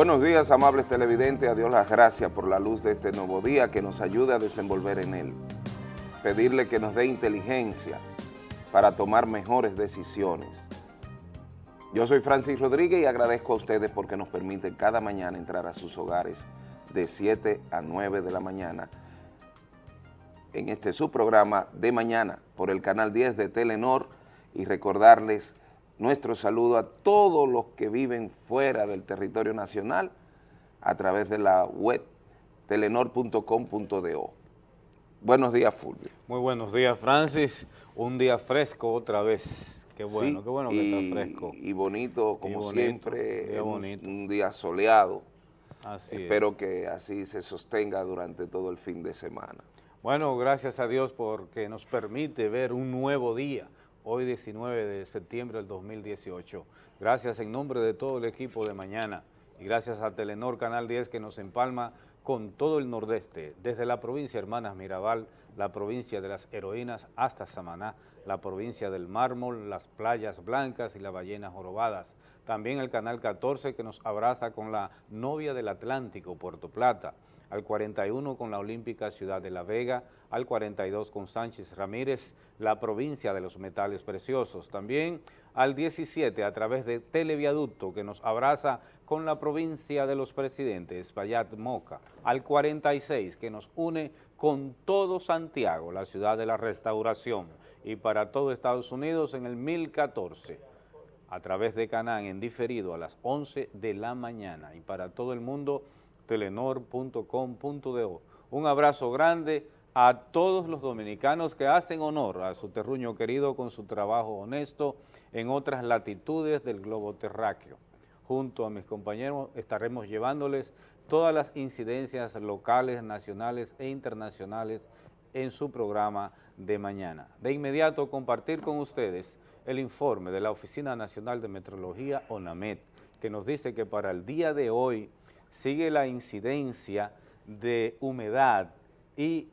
Buenos días, amables televidentes. A Dios las gracias por la luz de este nuevo día que nos ayude a desenvolver en él. Pedirle que nos dé inteligencia para tomar mejores decisiones. Yo soy Francis Rodríguez y agradezco a ustedes porque nos permiten cada mañana entrar a sus hogares de 7 a 9 de la mañana en este su programa de mañana por el canal 10 de Telenor y recordarles nuestro saludo a todos los que viven fuera del territorio nacional a través de la web telenor.com.do. Buenos días, Fulvio. Muy buenos días, Francis. Un día fresco otra vez. Qué bueno, qué bueno que está fresco. Y bonito, como siempre, un, un, día soleado. Así Espero que así se sostenga durante todo el fin de semana. Bueno, gracias a Dios porque nos permite ver un nuevo día, hoy 19 de septiembre del 2018. Gracias en nombre de todo el equipo de mañana y gracias a Telenor Canal 10 que nos empalma con todo el nordeste, desde la provincia Hermanas Mirabal, la provincia de las heroínas hasta Samaná, la provincia del mármol, las playas blancas y las ballenas jorobadas. También el Canal 14 que nos abraza con la novia del Atlántico, Puerto Plata al 41 con la Olímpica Ciudad de La Vega, al 42 con Sánchez Ramírez, la provincia de los metales preciosos. También al 17 a través de Televiaducto que nos abraza con la provincia de los presidentes, Payat Moca, al 46 que nos une con todo Santiago, la ciudad de la restauración, y para todo Estados Unidos en el 1014 a través de Canán en diferido a las 11 de la mañana. Y para todo el mundo telenor.com.do. Un abrazo grande a todos los dominicanos que hacen honor a su terruño querido con su trabajo honesto en otras latitudes del globo terráqueo. Junto a mis compañeros estaremos llevándoles todas las incidencias locales, nacionales e internacionales en su programa de mañana. De inmediato compartir con ustedes el informe de la Oficina Nacional de Metrología, ONAMET, que nos dice que para el día de hoy sigue la incidencia de humedad y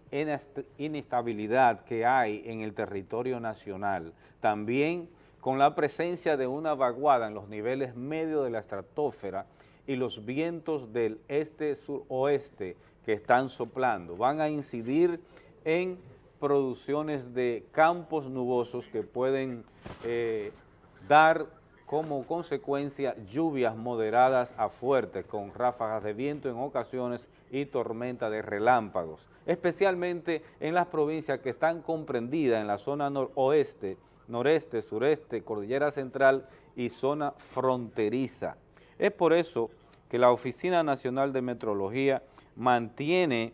inestabilidad que hay en el territorio nacional. También con la presencia de una vaguada en los niveles medios de la estratosfera y los vientos del este-suroeste que están soplando. Van a incidir en producciones de campos nubosos que pueden eh, dar como consecuencia lluvias moderadas a fuertes con ráfagas de viento en ocasiones y tormenta de relámpagos, especialmente en las provincias que están comprendidas en la zona noroeste, noreste, sureste, cordillera central y zona fronteriza. Es por eso que la Oficina Nacional de Metrología mantiene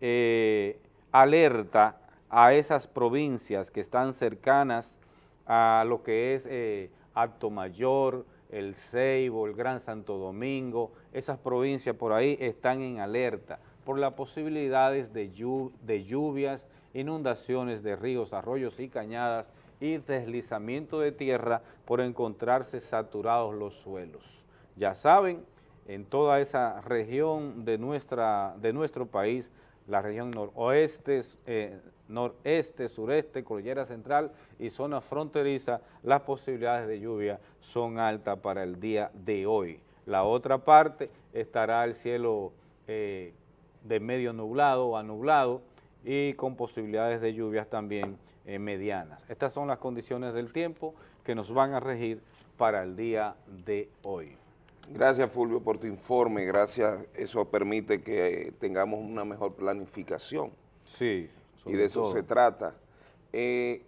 eh, alerta a esas provincias que están cercanas a lo que es eh, Acto Mayor, el Ceibo, el Gran Santo Domingo, esas provincias por ahí están en alerta por las posibilidades de, lluvias, inundaciones de ríos, arroyos y cañadas y deslizamiento de tierra por encontrarse saturados los suelos. Ya saben, en toda esa región de, nuestra, de nuestro país, la región noroeste, eh, noreste, sureste, cordillera central y zona fronteriza, las posibilidades de lluvia son altas para el día de hoy. La otra parte estará el cielo eh, de medio nublado o anublado y con posibilidades de lluvias también eh, medianas. Estas son las condiciones del tiempo que nos van a regir para el día de hoy. Gracias Fulvio por tu informe, gracias, eso permite que tengamos una mejor planificación. Sí y de eso se trata. Eh,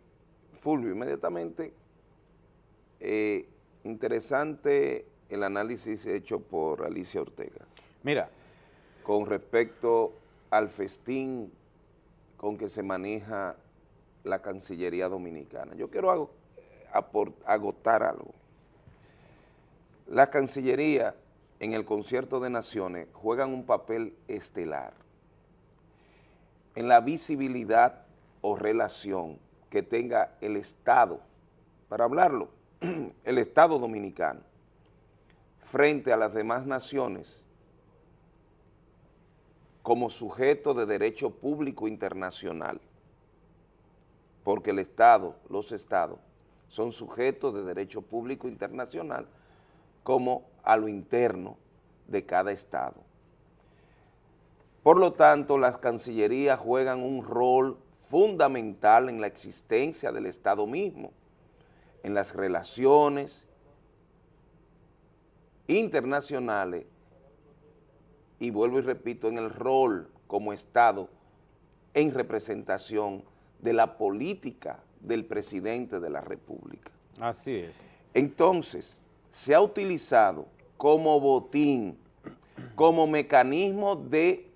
Fulvio, inmediatamente, eh, interesante el análisis hecho por Alicia Ortega. Mira. Con respecto al festín con que se maneja la Cancillería Dominicana. Yo quiero agotar algo. La Cancillería en el concierto de naciones juegan un papel estelar en la visibilidad o relación que tenga el Estado, para hablarlo, el Estado dominicano, frente a las demás naciones como sujeto de derecho público internacional, porque el Estado, los Estados, son sujetos de derecho público internacional como a lo interno de cada estado. Por lo tanto, las cancillerías juegan un rol fundamental en la existencia del Estado mismo, en las relaciones internacionales y vuelvo y repito, en el rol como Estado en representación de la política del presidente de la República. Así es. Entonces, se ha utilizado como botín, como mecanismo de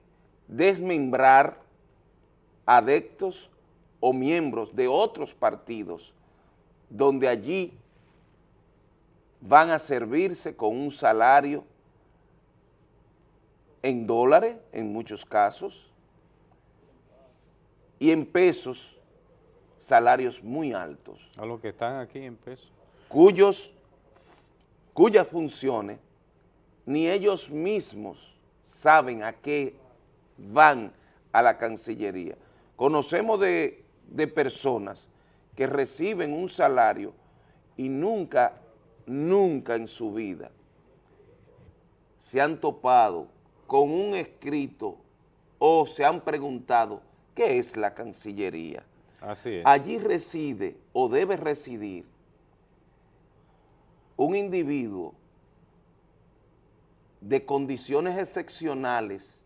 desmembrar adeptos o miembros de otros partidos, donde allí van a servirse con un salario en dólares, en muchos casos, y en pesos, salarios muy altos. A los que están aquí en pesos. Cuyos, cuyas funciones ni ellos mismos saben a qué van a la Cancillería. Conocemos de, de personas que reciben un salario y nunca, nunca en su vida se han topado con un escrito o se han preguntado qué es la Cancillería. Así es. Allí reside o debe residir un individuo de condiciones excepcionales,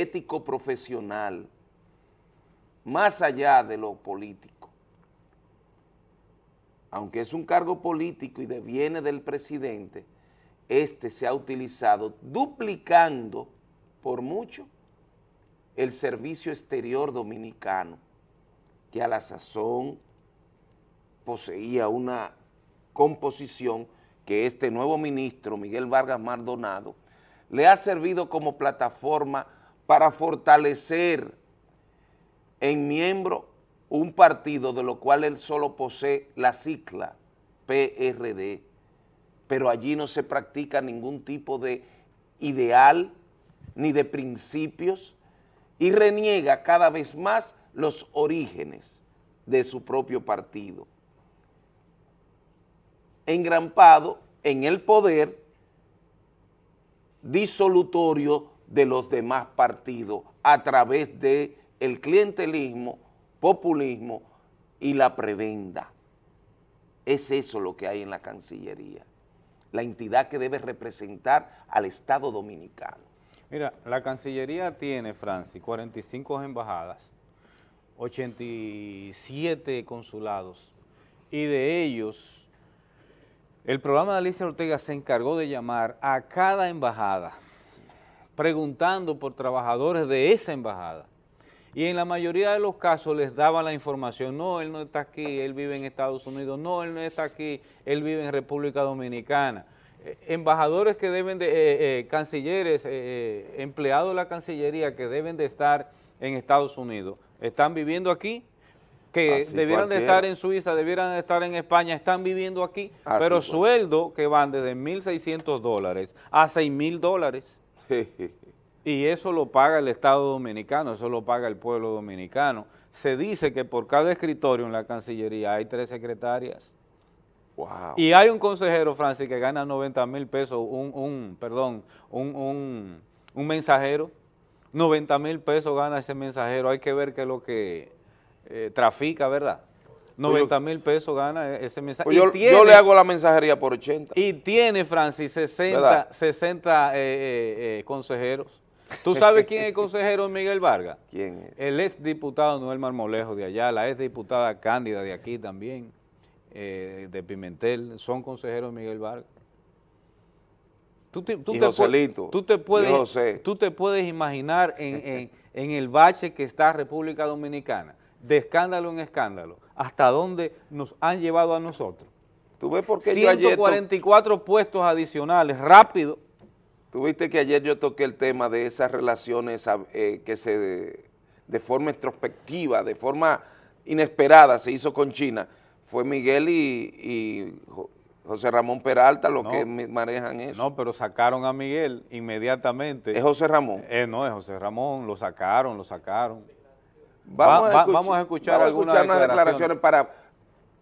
ético-profesional, más allá de lo político. Aunque es un cargo político y deviene del presidente, este se ha utilizado duplicando por mucho el servicio exterior dominicano, que a la sazón poseía una composición que este nuevo ministro, Miguel Vargas Maldonado, le ha servido como plataforma para fortalecer en miembro un partido de lo cual él solo posee la cicla PRD, pero allí no se practica ningún tipo de ideal ni de principios y reniega cada vez más los orígenes de su propio partido. Engrampado en el poder disolutorio de los demás partidos a través de el clientelismo, populismo y la prebenda. Es eso lo que hay en la Cancillería la entidad que debe representar al Estado Dominicano. Mira, la Cancillería tiene, Francis, 45 embajadas, 87 consulados, y de ellos, el programa de Alicia Ortega se encargó de llamar a cada embajada, preguntando por trabajadores de esa embajada. Y en la mayoría de los casos les daban la información, no, él no está aquí, él vive en Estados Unidos, no, él no está aquí, él vive en República Dominicana. Eh, embajadores que deben de, eh, eh, cancilleres, empleados de la Cancillería que deben de estar en Estados Unidos, están viviendo aquí, que debieran de estar en Suiza, debieran de estar en España, están viviendo aquí, pero sueldo que van desde 1.600 dólares a 6.000 dólares. y eso lo paga el Estado Dominicano, eso lo paga el pueblo dominicano. Se dice que por cada escritorio en la Cancillería hay tres secretarias. Y hay un consejero, Francis, que gana 90 mil pesos, un, perdón, un, mensajero, 90 mil pesos gana ese mensajero, hay que ver qué es lo que eh, trafica, ¿verdad? 90 pues mil pesos gana e-, ese mensajero. Pues yo, le hago la mensajería por 80. Y tiene, Francis, 60, 60 eh, eh, consejeros. ¿Tú sabes quién es el consejero Miguel Vargas? ¿Quién es? El ex diputado Noel Marmolejo de allá, la ex diputada Cándida de aquí también, eh, de Pimentel, son consejeros Miguel Vargas. Tú te, tú, te, tú te, puedes, tú te puedes imaginar en, el bache que está República Dominicana, de escándalo en escándalo, hasta dónde nos han llevado a nosotros. ¿Tú ves por qué 144 puestos adicionales, rápido, Tuviste que ayer yo toqué el tema de esas relaciones eh, que se de, forma introspectiva, de forma inesperada se hizo con China. Fue Miguel y, José Ramón Peralta los que manejan eso. No, pero sacaron a Miguel inmediatamente. ¿Es José Ramón? Eh, no, es José Ramón, lo sacaron, lo sacaron. Vamos, a, escuchar, algunas declaraciones. para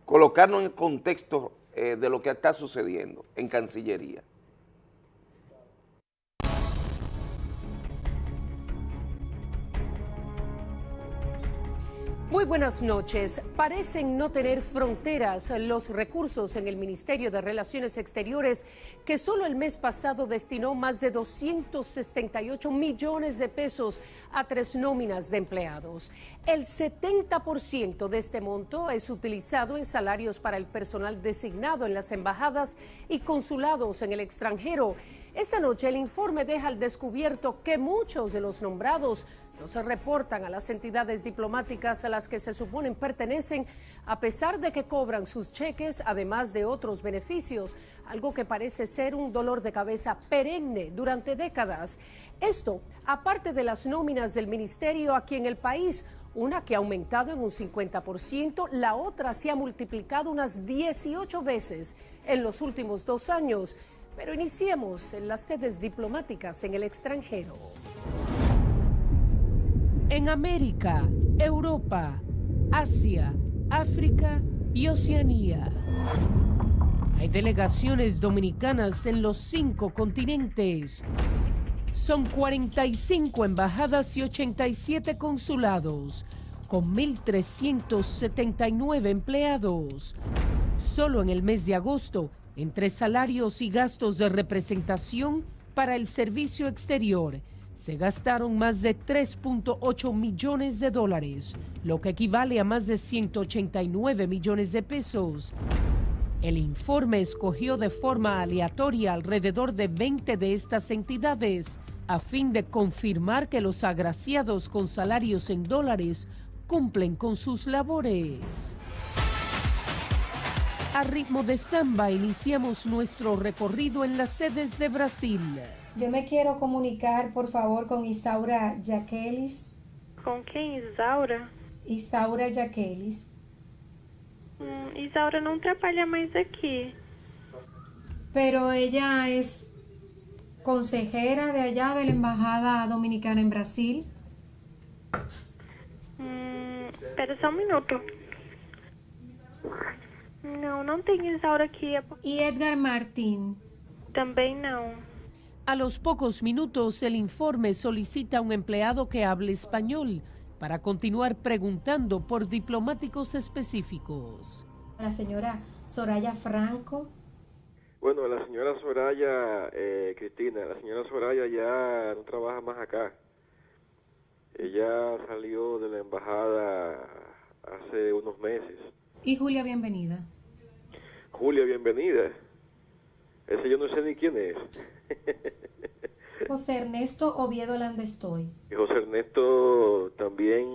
colocarnos en el contexto eh, de lo que está sucediendo en Cancillería. Muy buenas noches. Parecen no tener fronteras los recursos en el Ministerio de Relaciones Exteriores, que solo el mes pasado destinó más de 268 millones de pesos a tres nóminas de empleados. El 70% de este monto es utilizado en salarios para el personal designado en las embajadas y consulados en el extranjero. Esta noche el informe deja al descubierto que muchos de los nombrados se reportan a las entidades diplomáticas a las que se suponen pertenecen, a pesar de que cobran sus cheques, además de otros beneficios, algo que parece ser un dolor de cabeza perenne durante décadas. Esto, aparte de las nóminas del ministerio aquí en el país, una que ha aumentado en un 50%, la otra se ha multiplicado unas 18 veces en los últimos dos años. Pero iniciemos en las sedes diplomáticas en el extranjero en América, Europa, Asia, África y Oceanía. Hay delegaciones dominicanas en los cinco continentes. Son 45 embajadas y 87 consulados, con 1.379 empleados. Solo en el mes de agosto, entre salarios y gastos de representación para el servicio exterior, se gastaron más de 3.8 millones de dólares, lo que equivale a más de 189 millones de pesos. El informe escogió de forma aleatoria alrededor de 20 de estas entidades a fin de confirmar que los agraciados con salarios en dólares cumplen con sus labores. A ritmo de samba iniciamos nuestro recorrido en las sedes de Brasil. Yo me quiero comunicar, por favor, con Isaura Jaquelis. ¿Con quién, Isaura? Isaura Jaquelis. Hum, Isaura no trabaja más aquí. Pero ella es consejera de allá de la Embajada Dominicana en Brasil. Hum, espera só um minuto. Não, não tem Isaura aqui. ¿Y Edgar Martín? Também não. A los pocos minutos, el informe solicita a un empleado que hable español para continuar preguntando por diplomáticos específicos. La señora Soraya Franco. Bueno, la señora Soraya, eh, Cristina, la señora Soraya ya no trabaja más acá. Ella salió de la embajada hace unos meses. Y Julia, bienvenida. Julia, bienvenida. Ese yo no sé ni quién es. José Ernesto Oviedo Landestoy. José Ernesto también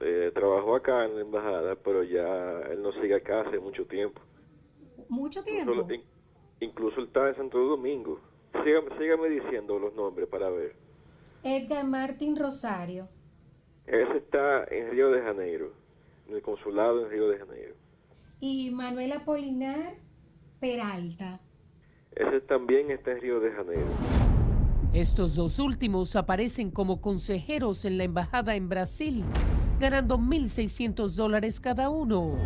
eh, trabajó acá en la embajada, pero ya él no sigue acá hace mucho tiempo. ¿Mucho tiempo? Incluso, él está en Santo Domingo. Sígame, sígame diciendo los nombres para ver. Edgar Martín Rosario. Ese está en Río de Janeiro, en el consulado en Río de Janeiro. Y Manuela Polinar Peralta. Ese también está en Río de Janeiro. Estos dos últimos aparecen como consejeros en la embajada en Brasil, ganando 1.600 dólares cada uno.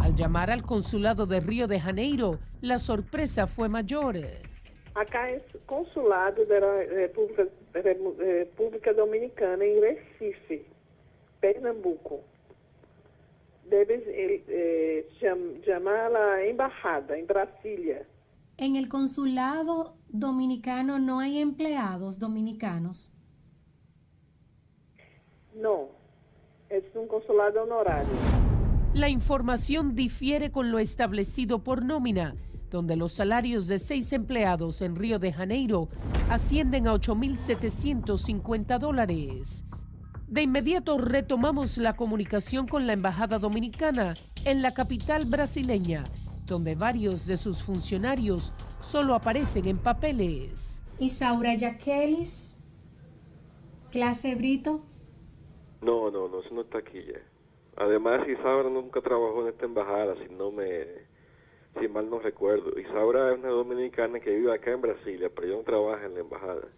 Al llamar al consulado de Río de Janeiro, la sorpresa fue mayor. Acá es consulado de la República, República Dominicana en Recife, Pernambuco. Debes eh, eh llamar a la embajada en Brasilia. En el consulado dominicano no hay empleados dominicanos. No, es un consulado honorario. La información difiere con lo establecido por nómina, donde los salarios de seis empleados en Río de Janeiro ascienden a 8.750 dólares. De inmediato retomamos la comunicación con la Embajada Dominicana en la capital brasileña donde varios de sus funcionarios solo aparecen en papeles. Isaura Yaquelis, clase Brito. No, no, no, eso no está aquí ya. Además, Isaura nunca trabajó en esta embajada, si no me, si mal no recuerdo. Isaura es una dominicana que vive acá en Brasilia, pero yo no trabaja en la embajada.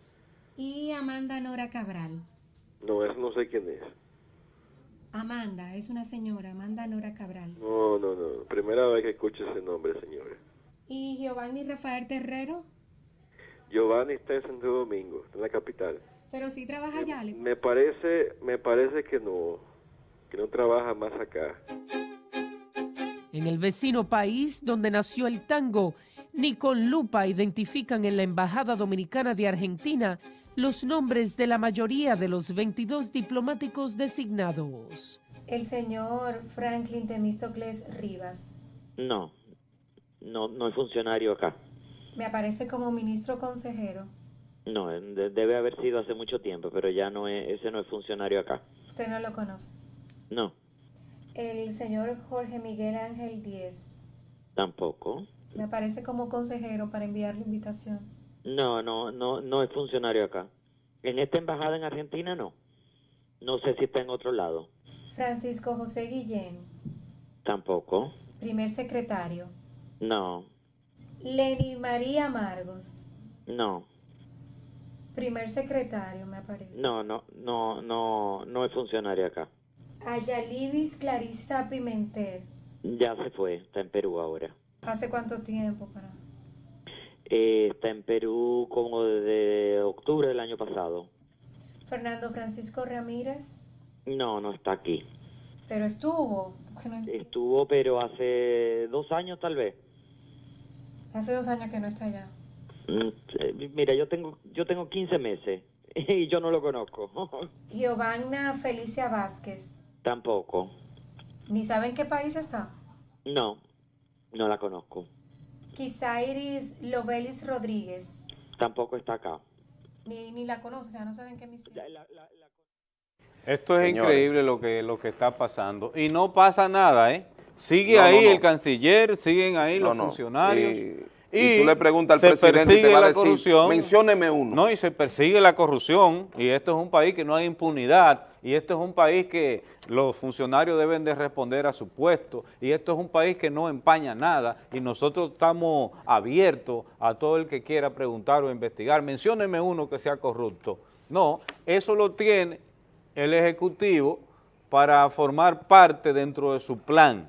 ¿Y Amanda Nora Cabral? No, eso no sé quién es. Amanda, es una señora, Amanda Nora Cabral. No, no, no, primera vez que escucho ese nombre, señora. ¿Y Giovanni Rafael Terrero? Giovanni está en Santo Domingo, en la capital. Pero sí trabaja allá. Me parece, me parece que no, que no trabaja más acá. En el vecino país donde nació el tango, ni con lupa identifican en la Embajada Dominicana de Argentina los nombres de la mayoría de los 22 diplomáticos designados. El señor Franklin Temístocles Rivas. No, no, no es funcionario acá. Me aparece como ministro consejero. No, de- debe haber sido hace mucho tiempo, pero ya no es, ese no es funcionario acá. Usted no lo conoce. No, El señor Jorge Miguel Ángel Díez. tampoco. Me aparece como consejero para enviar la invitación. No, no, no, no es funcionario acá. En esta embajada en Argentina no. No sé si está en otro lado. Francisco José Guillén, Tampoco. primer secretario. No, Lenny María Margos, no, primer secretario, me aparece. no, no, no, no, no es funcionario acá. Ayalibis Clarissa Pimentel. Ya se fue, está en Perú ahora. ¿Hace cuánto tiempo? Para... Eh, está en Perú como desde octubre del año pasado. Fernando Francisco Ramírez, No, no está aquí. pero estuvo. Estuvo, pero hace dos años tal vez. Hace dos años que no está allá. Mm, eh, Mira, yo tengo, yo tengo 15 meses y yo no lo conozco. Giovanna Felicia Vázquez. Tampoco. ¿Ni saben qué país está? No, no la conozco. Kisairis Lobelis Rodríguez. Tampoco está acá. Ni, ni la conoce, o sea, no saben qué misión. Esto es Señores. increíble lo que, lo que está pasando. Y no pasa nada, ¿eh? Sigue No, ahí no. el canciller, siguen ahí No, los no. funcionarios. Y, y tú le preguntas al se presidente y te persigue va a la decir, corrupción. mencióneme uno. No, y se persigue la corrupción. Y esto es un país que no hay impunidad. Y esto es un país que los funcionarios deben de responder a su puesto. Y esto es un país que no empaña nada. Y nosotros estamos abiertos a todo el que quiera preguntar o investigar. Mencióneme uno que sea corrupto. No, eso lo tiene el Ejecutivo para formar parte dentro de su plan.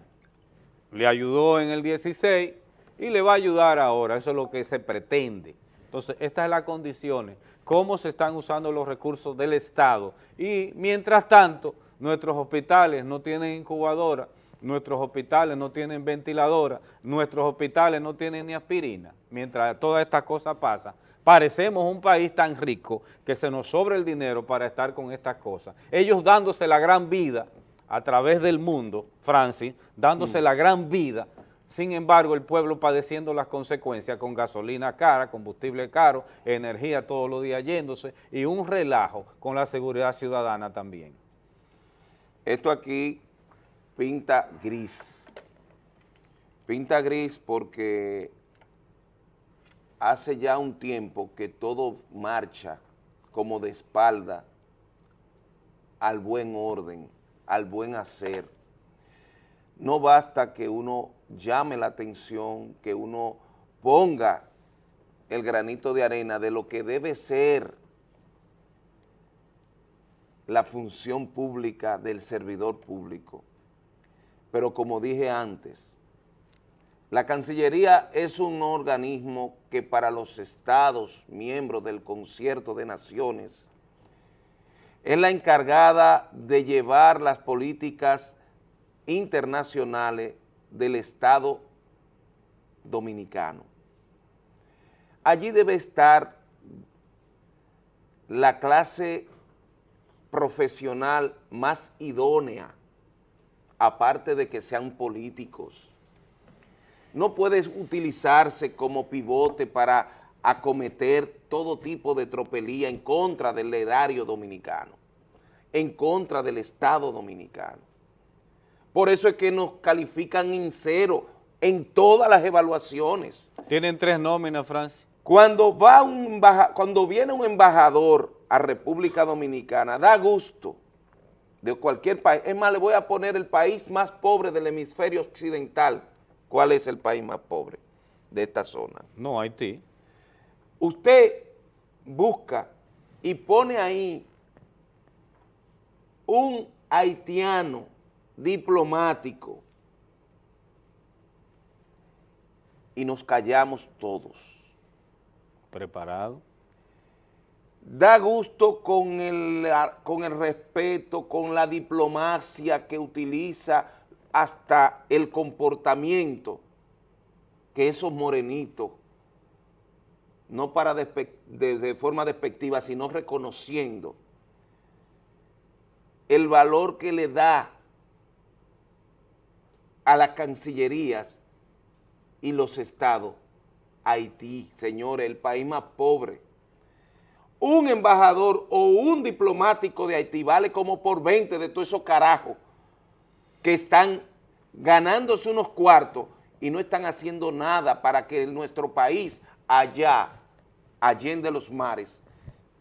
Le ayudó en el 16 y le va a ayudar ahora, eso es lo que se pretende. Entonces, estas son las condiciones, cómo se están usando los recursos del Estado y mientras tanto, nuestros hospitales no tienen incubadora, nuestros hospitales no tienen ventiladora, nuestros hospitales no tienen ni aspirina, mientras todas estas cosas pasan. Parecemos un país tan rico que se nos sobra el dinero para estar con estas cosas. Ellos dándose la gran vida a través del mundo, Francis, dándose la gran vida, sin embargo el pueblo padeciendo las consecuencias con gasolina cara, combustible caro, energía todos los días yéndose y un relajo con la seguridad ciudadana también. Esto aquí pinta gris. Pinta gris porque hace ya un tiempo que todo marcha como de espalda al buen orden, al buen hacer. No basta que uno llame la atención, que uno ponga el granito de arena de lo que debe ser la función pública del servidor público. Pero como dije antes, la Cancillería es un organismo que para los estados miembros del concierto de naciones es la encargada de llevar las políticas internacionales del Estado dominicano. Allí debe estar la clase profesional más idónea, aparte de que sean políticos. No puede utilizarse como pivote para acometer todo tipo de tropelía en contra del erario dominicano, en contra del Estado dominicano. Por eso es que nos califican en cero en todas las evaluaciones. Tienen tres nóminas, Francis. Cuando, va un embaja- cuando viene un embajador a República Dominicana, da gusto de cualquier país. Es más, le voy a poner el país más pobre del hemisferio occidental. ¿Cuál es el país más pobre de esta zona? No, Haití. Usted busca y pone ahí un haitiano diplomático y nos callamos todos. Preparado. da gusto con el, con el respeto, con la diplomacia que utiliza hasta el comportamiento que esos morenitos, no para de, forma despectiva, sino reconociendo el valor que le da a las cancillerías y los estados, Haití, señores, el país más pobre. Un embajador o un diplomático de Haití vale como por 20 de todos esos carajos que están ganándose unos cuartos y no están haciendo nada para que nuestro país allá, allende los mares,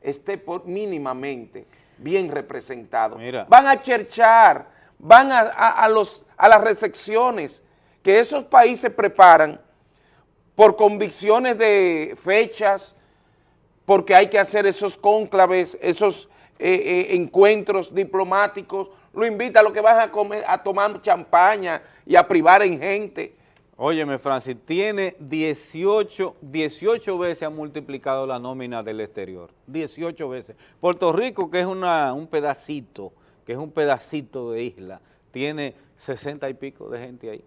esté por mínimamente bien representado. Van a cherchar, van a, los, a las recepciones que esos países preparan por convicciones de fechas, porque hay que hacer esos cónclaves, esos eh, eh, encuentros diplomáticos, lo invita a lo que van a comer, a tomar champaña y a privar en gente. Óyeme, Francis, tiene 18, 18 veces ha multiplicado la nómina del exterior, 18 veces. Puerto Rico, que es una, un pedacito, que es un pedacito de isla, tiene 60 y pico de gente ahí.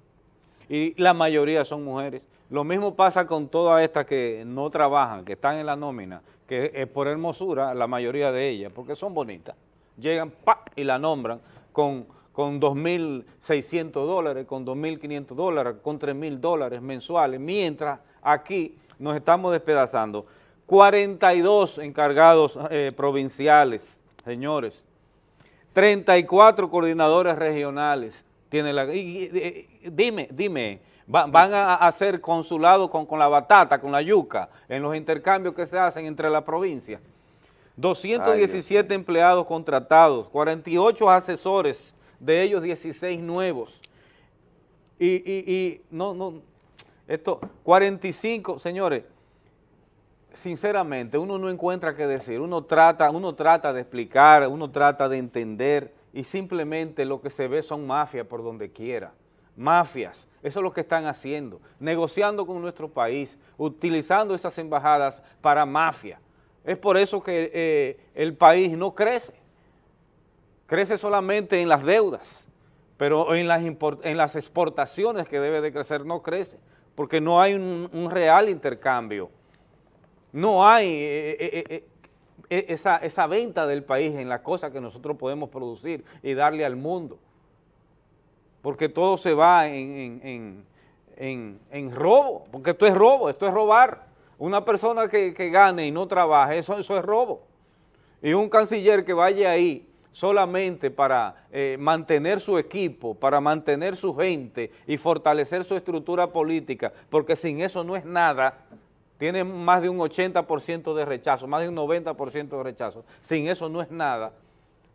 Y la mayoría son mujeres. Lo mismo pasa con todas estas que no trabajan, que están en la nómina, que es por hermosura la mayoría de ellas, porque son bonitas. Llegan ¡pa! y la nombran con, con 2.600 dólares, con 2.500 dólares, con 3.000 dólares mensuales, mientras aquí nos estamos despedazando. 42 encargados eh, provinciales, señores, 34 coordinadores regionales, tiene la, dime, dime, van a hacer consulado con, con la batata, con la yuca, en los intercambios que se hacen entre las provincias. 217 empleados contratados, 48 asesores, de ellos 16 nuevos. Y, y, y no, no, esto, 45, señores, sinceramente, uno no encuentra qué decir, uno trata, uno trata de explicar, uno trata de entender y simplemente lo que se ve son mafias por donde quiera, mafias, eso es lo que están haciendo, negociando con nuestro país, utilizando esas embajadas para mafia. Es por eso que eh, el país no crece, crece solamente en las deudas, pero en las, en las exportaciones que debe de crecer no crece, porque no hay un, real intercambio, no hay eh, eh, esa, esa, venta del país en las cosas que nosotros podemos producir y darle al mundo, porque todo se va en, en robo, porque esto es robo, esto es robar. Una persona que, gane y no trabaje, eso, eso es robo. Y un canciller que vaya ahí solamente para eh, mantener su equipo, para mantener su gente y fortalecer su estructura política, porque sin eso no es nada, tiene más de un 80% de rechazo, más de un 90% de rechazo, sin eso no es nada,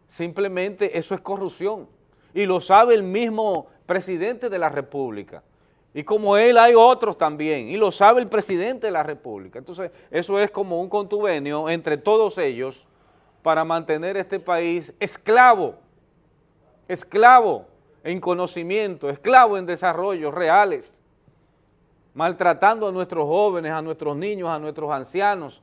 simplemente eso es corrupción. Y lo sabe el mismo presidente de la República. Y como él hay otros también, y lo sabe el presidente de la República. Entonces, eso es como un contubenio entre todos ellos para mantener este país esclavo, esclavo en conocimiento, esclavo en desarrollos reales, maltratando a nuestros jóvenes, a nuestros niños, a nuestros ancianos,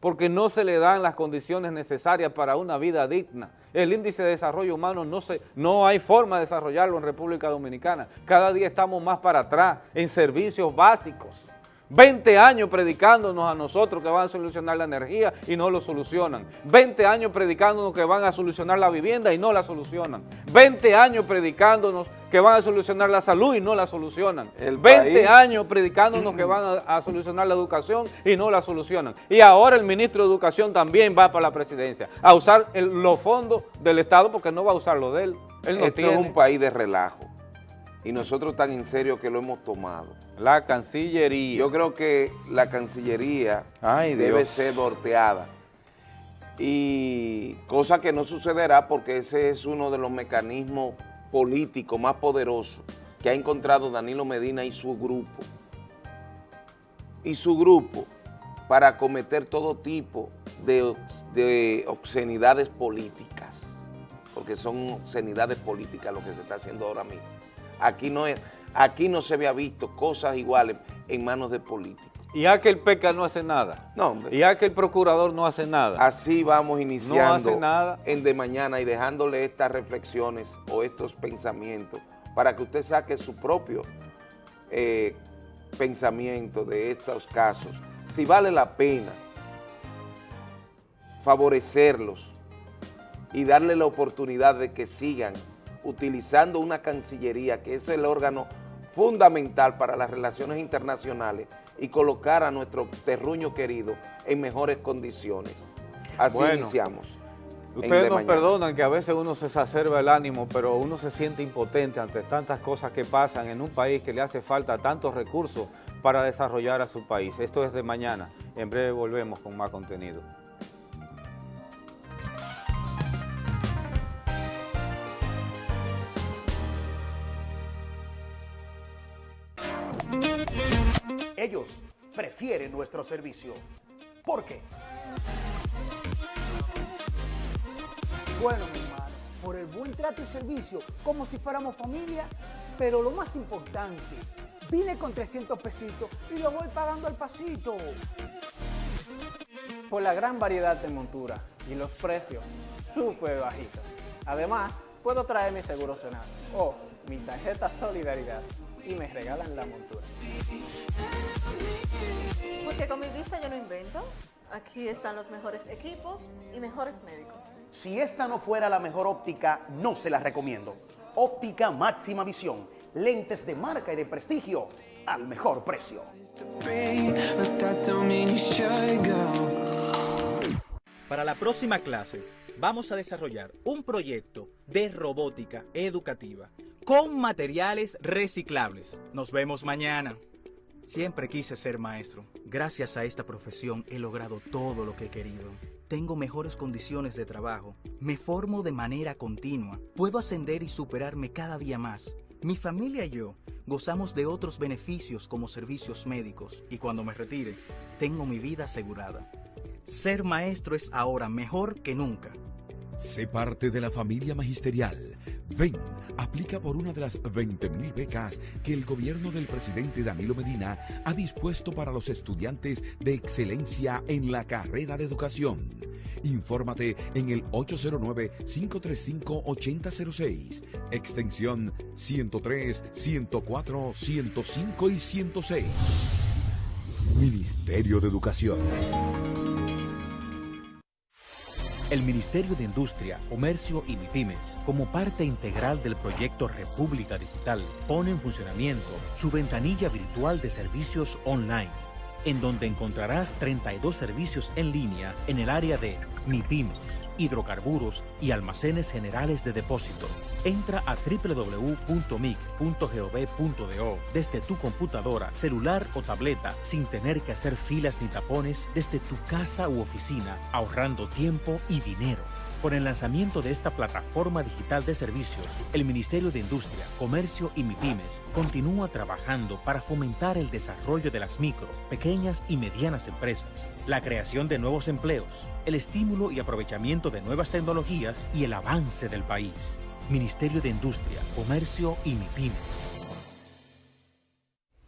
porque no se le dan las condiciones necesarias para una vida digna. El índice de desarrollo humano no, se, no hay forma de desarrollarlo en República Dominicana. Cada día estamos más para atrás en servicios básicos. 20 años predicándonos a nosotros que van a solucionar la energía y no lo solucionan. 20 años predicándonos que van a solucionar la vivienda y no la solucionan. 20 años predicándonos que van a solucionar la salud y no la solucionan. El 20 años predicándonos que van a, solucionar la educación y no la solucionan. Y ahora el ministro de Educación también va para la presidencia a usar los fondos del Estado porque no va a usar lo de él. él Esto es un país de relajo y nosotros tan en serio que lo hemos tomado. La Cancillería. Yo creo que la Cancillería debe ser volteada. Y cosa que no sucederá porque ese es uno de los mecanismos político más poderoso que ha encontrado Danilo Medina y su grupo. Y su grupo para cometer todo tipo de, de obscenidades políticas, porque son obscenidades políticas lo que se está haciendo ahora mismo. Aquí no, es, aquí no se había visto cosas iguales en manos de políticos. Y a que el PECA no hace nada. No, hombre. Y a que el procurador no hace nada. Así vamos iniciando hace nada. en de mañana y dejándole estas reflexiones o estos pensamientos para que usted saque su propio eh, pensamiento de estos casos. Si vale la pena favorecerlos y darle la oportunidad de que sigan utilizando una Cancillería, que es el órgano fundamental para las relaciones internacionales y colocar a nuestro terruño querido en mejores condiciones. Así Bueno, iniciamos. Ustedes De nos perdonan que a veces uno se exacerba el ánimo, pero uno se siente impotente ante tantas cosas que pasan en un país que le hace falta tantos recursos para desarrollar a su país. Esto es de mañana. En breve volvemos con más contenido. Prefieren nuestro servicio. ¿Por qué? Bueno, mi hermano, por el buen trato y servicio, como si fuéramos familia, pero lo más importante, vine con 300 pesitos y lo voy pagando al pasito. por la gran variedad de montura y los precios súper bajitos. Además, puedo traer mi seguro Senasa o mi tarjeta Solidaridad y me regalan la montura. Porque con mi vista yo no invento. Aquí están los mejores equipos y mejores médicos. Si esta no fuera la mejor óptica, no se la recomiendo. Óptica máxima visión. Lentes de marca y de prestigio al mejor precio. Para la próxima clase vamos a desarrollar un proyecto de robótica educativa con materiales reciclables. Nos vemos mañana. Siempre quise ser maestro. Gracias a esta profesión he logrado todo lo que he querido. Tengo mejores condiciones de trabajo. Me formo de manera continua. Puedo ascender y superarme cada día más. Mi familia y yo gozamos de otros beneficios como servicios médicos y cuando me retire, tengo mi vida asegurada. Ser maestro es ahora mejor que nunca. Sé parte de la familia magisterial. Ven, aplica por una de las 20.000 becas que el gobierno del presidente Danilo Medina ha dispuesto para los estudiantes de excelencia en la carrera de educación. Infórmate en el 809-535-8006, extensión 103, 104, 105 y 106. Ministerio de Educación. El Ministerio de Industria, Comercio y MIPIMES, como parte integral del proyecto República Digital, pone en funcionamiento su ventanilla virtual de servicios online, en donde encontrarás 32 servicios en línea en el área de MIPIMES, hidrocarburos y almacenes generales de depósito. Entra a www.mic.gov.do desde tu computadora, celular o tableta sin tener que hacer filas ni tapones desde tu casa u oficina, ahorrando tiempo y dinero. Con el lanzamiento de esta plataforma digital de servicios, el Ministerio de Industria, Comercio y MIPIMES continúa trabajando para fomentar el desarrollo de las micro, pequeñas y medianas empresas, la creación de nuevos empleos, el estímulo y aprovechamiento de nuevas tecnologías y el avance del país. Ministerio de Industria, Comercio y MIPIMES.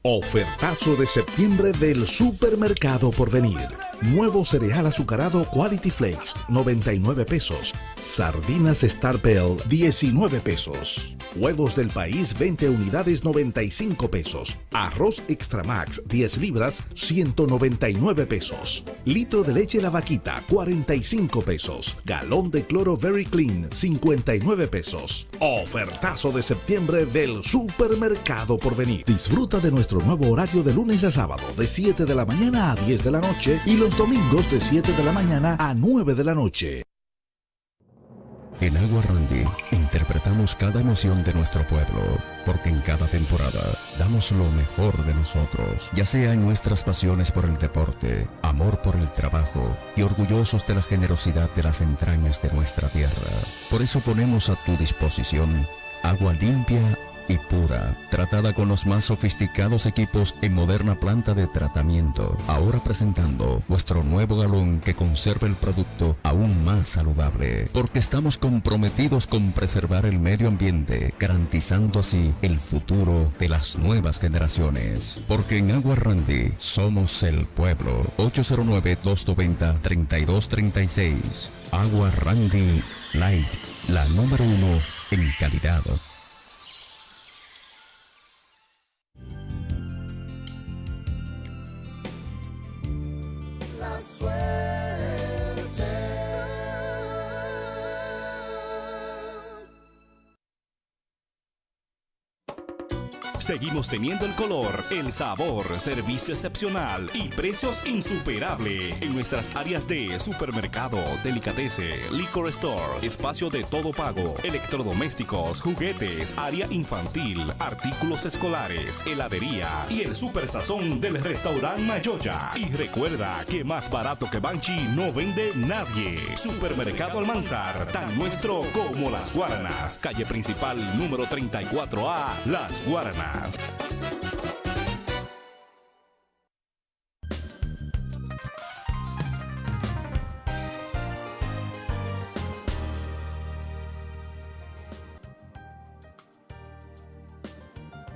Ofertazo de septiembre del Supermercado por venir. Nuevo cereal azucarado Quality Flakes, 99 pesos. Sardinas Star Bell, 19 pesos. Huevos del país, 20 unidades, 95 pesos. Arroz Extra Max, 10 libras, 199 pesos. Litro de leche La Vaquita, 45 pesos. Galón de cloro Very Clean, 59 pesos. Ofertazo de septiembre del Supermercado por venir. Disfruta de nuestro nuevo horario de lunes a sábado, de 7 de la mañana a 10 de la noche y los domingos de 7 de la mañana a 9 de la noche. En Agua Randy interpretamos cada emoción de nuestro pueblo, porque en cada temporada damos lo mejor de nosotros, ya sea en nuestras pasiones por el deporte, amor por el trabajo y orgullosos de la generosidad de las entrañas de nuestra tierra. Por eso ponemos a tu disposición agua limpia y pura, tratada con los más sofisticados equipos en moderna planta de tratamiento. Ahora presentando vuestro nuevo galón que conserva el producto aún más saludable, porque estamos comprometidos con preservar el medio ambiente, garantizando así el futuro de las nuevas generaciones. Porque en Agua Randy somos el pueblo. 809-290-3236. Agua Randy Light, la número uno en calidad. La Seguimos teniendo el color, el sabor, servicio excepcional y precios insuperables en nuestras áreas de supermercado, delicatese, liquor store, espacio de todo pago, electrodomésticos, juguetes, área infantil, artículos escolares, heladería y el super sazón del restaurante Mayoya. Y recuerda que más barato que Banchi no vende nadie. Supermercado Almanzar, tan nuestro como las Guaranas. Calle principal número 34A, Las Guaranas.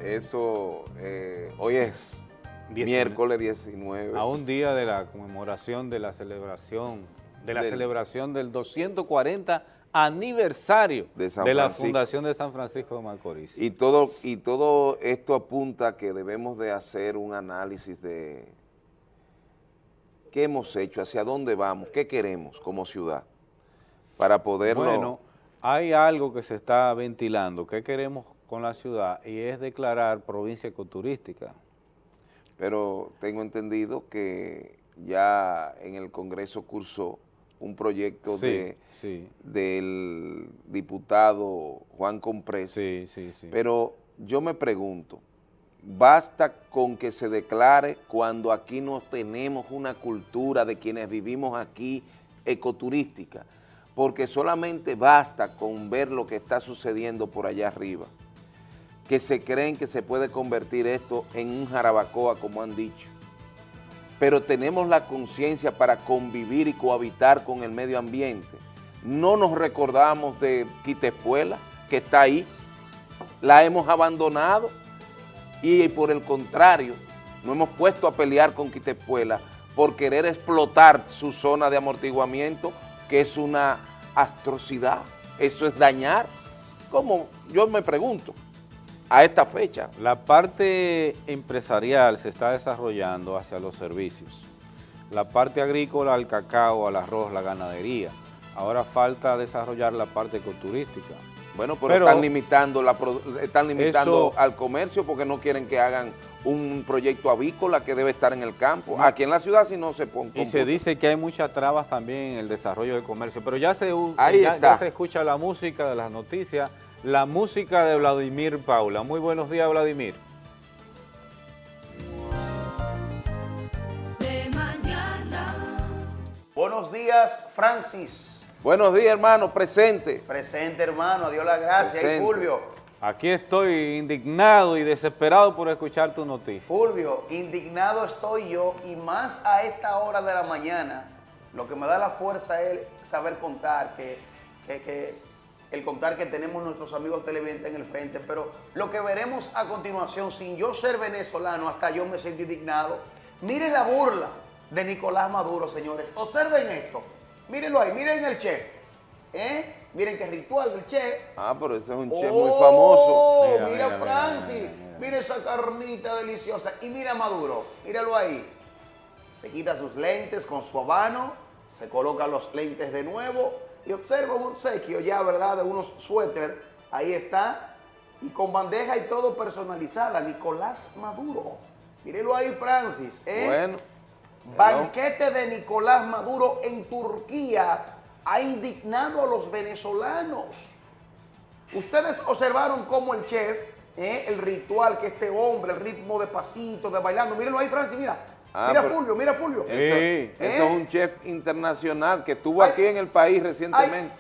Eso, eh, hoy es 19. miércoles 19. A un día de la conmemoración de la celebración, de la Del- celebración del 240 aniversario De la. Fundación de San Francisco de Macorís. Y todo, y todo esto apunta a que debemos de hacer un análisis de qué hemos hecho, hacia dónde vamos, qué queremos como ciudad, para poderlo... Bueno, hay algo que se está ventilando, que queremos con la ciudad, y es declarar provincia ecoturística. pero tengo entendido que ya en el Congreso cursó un proyecto Sí, de, sí. del diputado Juan Comprés. Sí, sí, sí. Pero yo me pregunto, ¿basta con que se declare cuando aquí no tenemos una cultura de quienes vivimos aquí ecoturística? Porque solamente basta con ver lo que está sucediendo por allá arriba que se creen que se puede convertir esto en un jarabacoa, como han dicho. Pero tenemos la conciencia para convivir y cohabitar con el medio ambiente. No nos recordamos de Quitespuela, que está ahí, la hemos abandonado y por el contrario, nos hemos puesto a pelear con Quitespuela por querer explotar su zona de amortiguamiento, que es una atrocidad, eso es dañar. ¿Cómo? Yo me pregunto a esta fecha. La parte empresarial se está desarrollando hacia los servicios. La parte agrícola, al cacao, al arroz, la ganadería. Ahora falta desarrollar la parte ecoturística. Bueno, pero, están limitando, la, están limitando Eso- al comercio porque no quieren que hagan un proyecto avícola que debe estar en el campo. Aquí en la ciudad si no se pone. Y se dice que hay muchas trabas también en el desarrollo del comercio, pero ya se, Ahí ya- está. ya se escucha la música de las noticias, la música de Vladimir Paula. Muy buenos días, Vladimir. De mañana. Buenos días, Francis. Buenos días, hermano, presente. Presente, hermano, adiós la gracia. Y. Fulvio, Aquí estoy indignado y desesperado por escuchar tu noticia. Fulvio, indignado estoy yo y más a esta hora de la mañana, lo que me da la fuerza es saber contar, que, que- que el contar que tenemos nuestros amigos televidentes en el frente, pero lo que veremos a continuación, sin yo ser venezolano, hasta yo me siento indignado. Miren la burla de Nicolás Maduro, señores. Observen esto. Mírenlo ahí, miren el chef. ¿eh? Miren qué ritual del chef. Ah, pero ese es un chef Oh, muy famoso. Mira, Mira, mira, Francis, mira, mira, esa carnita deliciosa. Y mira a Maduro, míralo ahí. Se quita sus lentes con su habano, se coloca los lentes de nuevo y observa un obsequio ya, ¿verdad? De unos suéter. Ahí está. Y con bandeja y todo personalizada. Nicolás Maduro. Mírelo ahí, Francis. ¿eh? Bueno. Banquete de Nicolás Maduro en Turquía ha indignado a los venezolanos. Ustedes observaron cómo el chef, ¿eh? el ritual que este hombre, el ritmo de pasito, de bailando. Mírenlo ahí, Francis, mira. Ah, mira pero- Fulvio, mira Fulvio. Eso, ¿Eh? eso es un chef internacional que estuvo aquí en el país recientemente.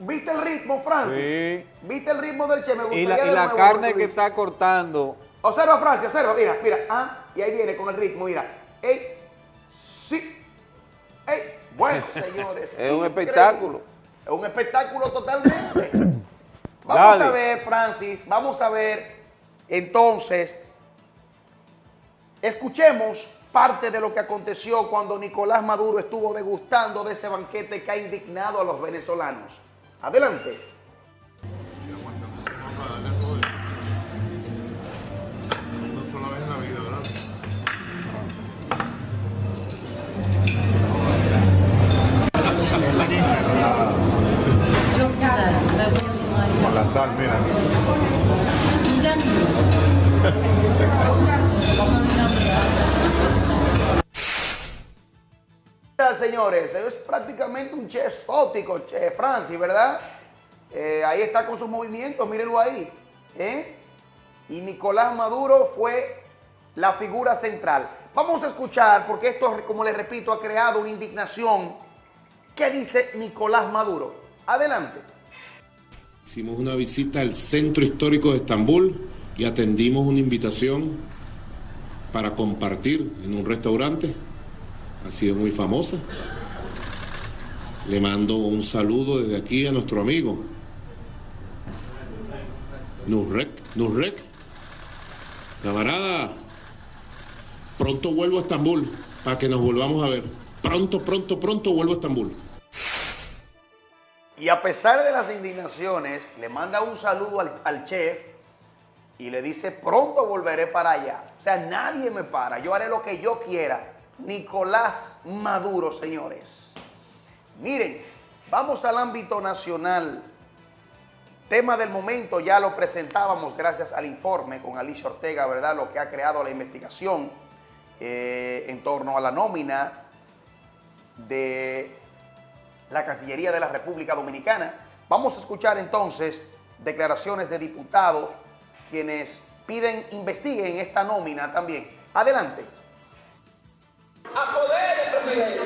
¿Viste el ritmo, Francis? Sí. ¿Viste el ritmo del Che? Me Y la, y de la nuevo, carne que está cortando, Observa, Francia, observa, mira, mira. Ah, y ahí viene con el ritmo, mira. ¡Ey! ¡Sí! ¡Ey! Bueno, señores. Es un espectáculo. Es un espectáculo totalmente. Vamos Dale. a ver, Francis, vamos a ver entonces. Escuchemos parte de lo que aconteció cuando Nicolás Maduro estuvo degustando de ese banquete que ha indignado a los venezolanos. Adelante. Una sola vez en la vida, ¿verdad? Con la sal, mira. Señores, es prácticamente un chef exótico, chef Francis, ¿verdad? Eh, ahí está con sus movimientos, mírenlo ahí. ¿eh? Y Nicolás Maduro fue la figura central. Vamos a escuchar, porque esto, como les repito, ha creado una indignación. ¿Qué dice Nicolás Maduro? Adelante. Hicimos una visita al centro histórico de Estambul y atendimos una invitación para compartir en un restaurante. Ha sido muy famosa. Le mando un saludo desde aquí a nuestro amigo. Nurrek, Nurrek. Camarada, pronto vuelvo a Estambul para que nos volvamos a ver. Pronto, pronto, pronto vuelvo a Estambul. Y a pesar de las indignaciones, le manda un saludo al, al chef y le dice, pronto volveré para allá. O sea, nadie me para, yo haré lo que yo quiera. Nicolás Maduro, señores. Miren, vamos al ámbito nacional. Tema del momento, ya lo presentábamos gracias al informe con Alicia Ortega, ¿verdad? Lo que ha creado la investigación eh, en torno a la nómina de la Cancillería de la República Dominicana. Vamos a escuchar entonces declaraciones de diputados quienes piden investiguen esta nómina también. Adelante. a poder del presidente,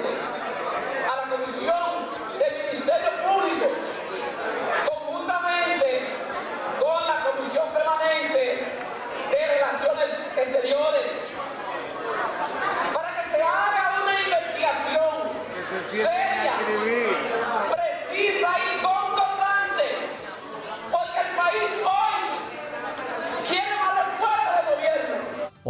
a la comisión del Ministerio Público, conjuntamente con la Comisión Permanente de Relaciones Exteriores, para que se haga una investigación seria, precisa y contundente, porque el país hoy quiere más respuesta del gobierno.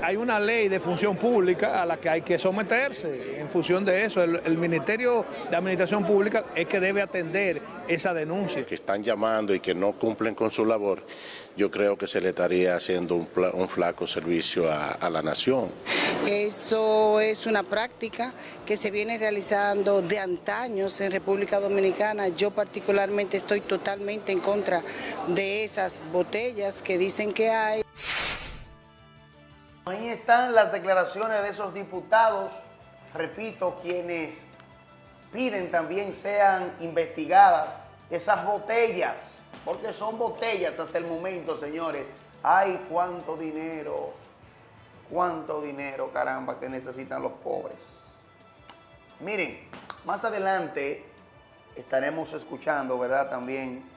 Hay una ley de función pública a la que hay que someterse. En función de eso, el, el Ministerio de Administración Pública es que debe atender esa denuncia. que están llamando y que no cumplen con su labor, yo creo que se le estaría haciendo un flaco servicio a, a la nación. Eso es una práctica que se viene realizando de antaños en República Dominicana. Yo particularmente estoy totalmente en contra de esas botellas que dicen que hay. Ahí están las declaraciones de esos diputados, repito, quienes piden también sean investigadas esas botellas, porque son botellas hasta el momento, señores. Ay, cuánto dinero, cuánto dinero, caramba, que necesitan los pobres. Miren, más adelante estaremos escuchando, ¿verdad? También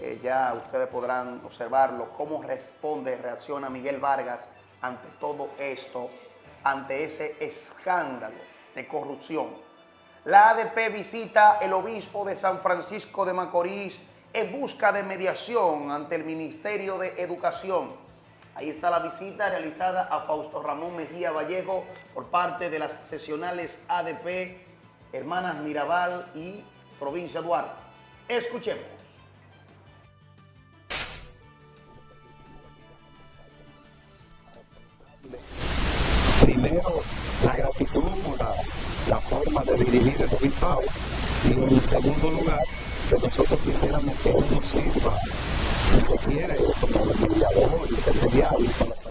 eh, ya ustedes podrán observarlo, cómo responde, reacciona Miguel Vargas ante todo esto, ante ese escándalo de corrupción. La ADP visita el obispo de San Francisco de Macorís en busca de mediación ante el Ministerio de Educación. Ahí está la visita realizada a Fausto Ramón Mejía Vallejo por parte de las sesionales ADP, Hermanas Mirabal y Provincia Duarte. Escuchemos. Primero la gratitud por la, la forma de dirigir el obispado y en segundo lugar que nosotros quisiéramos que él nos sirva si se quiere como mediador intermediario con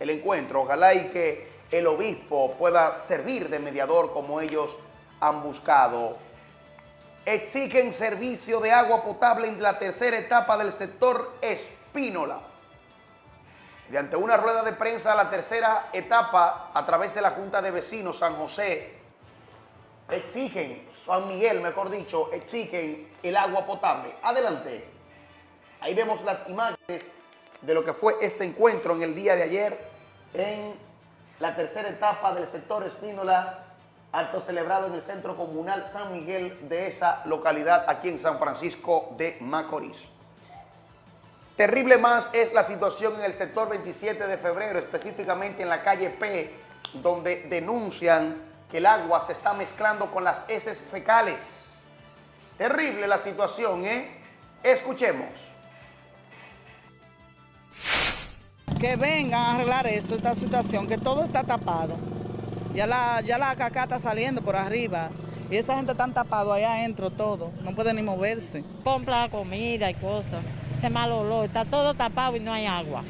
el encuentro. Ojalá y que el obispo pueda servir de mediador como ellos han buscado. Exigen servicio de agua potable en la tercera etapa del sector Espínola. Mediante una rueda de prensa, la tercera etapa, a través de la Junta de Vecinos San José, exigen, San Miguel, mejor dicho, exigen el agua potable. Adelante. Ahí vemos las imágenes de lo que fue este encuentro en el día de ayer en la tercera etapa del sector Espínola, acto celebrado en el Centro Comunal San Miguel de esa localidad aquí en San Francisco de Macorís. Terrible más es la situación en el sector 27 de febrero, específicamente en la calle P, donde denuncian que el agua se está mezclando con las heces fecales. Terrible la situación, ¿eh? Escuchemos. Que vengan a arreglar eso, esta situación, que todo está tapado. Ya la, ya la caca está saliendo por arriba. Y esa gente está tapado allá adentro todo, no puede ni moverse. Compra comida y cosas, ese mal olor, está todo tapado y no hay agua.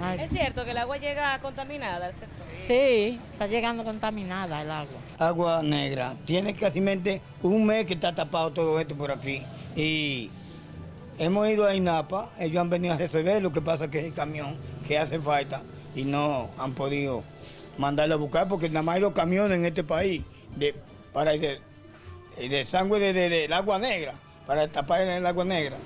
Ay, ¿Es cierto que el agua llega contaminada al sector? Sí, está llegando contaminada el agua. Agua negra. Tiene casi un mes que está tapado todo esto por aquí. Y hemos ido a INAPA, ellos han venido a resolver, lo que pasa es que el camión que hace falta y no han podido mandarlo a buscar porque nada más hay dos camiones en este país de, para el de, el de sangre del de, agua negra, para tapar el agua negra.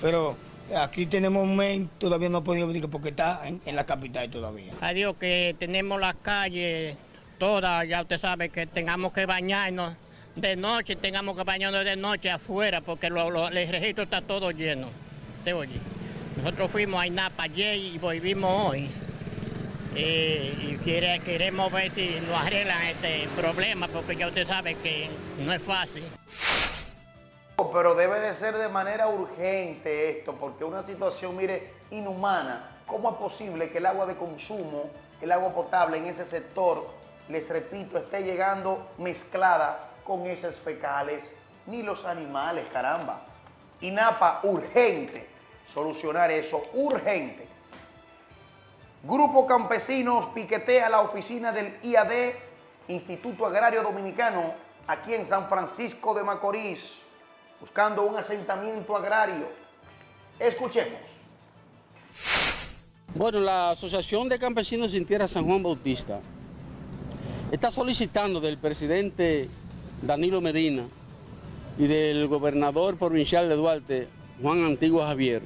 Pero aquí tenemos un mes, todavía no ha podido venir porque está en, en la capital todavía. Adiós, que tenemos las calles todas, ya usted sabe que tengamos que bañarnos de noche, tengamos que bañarnos de noche afuera porque lo- lo- el registro está todo lleno. ¿Te oye? Nosotros fuimos a INAPA ayer y volvimos hoy. Eh, y queremos ver si nos arreglan este problema porque ya usted sabe que no es fácil. Pero debe de ser de manera urgente esto, porque una situación, mire, inhumana. ¿Cómo es posible que el agua de consumo, el agua potable en ese sector, les repito, esté llegando mezclada con heces fecales? Ni los animales, caramba. INAPA, urgente. Solucionar eso, urgente. Grupo Campesinos piquetea la oficina del IAD, Instituto Agrario Dominicano, aquí en San Francisco de Macorís, buscando un asentamiento agrario. Escuchemos. Bueno, la Asociación de Campesinos Sin Tierra San Juan Bautista está solicitando del presidente Danilo Medina y del gobernador provincial de Duarte, Juan Antiguo Javier,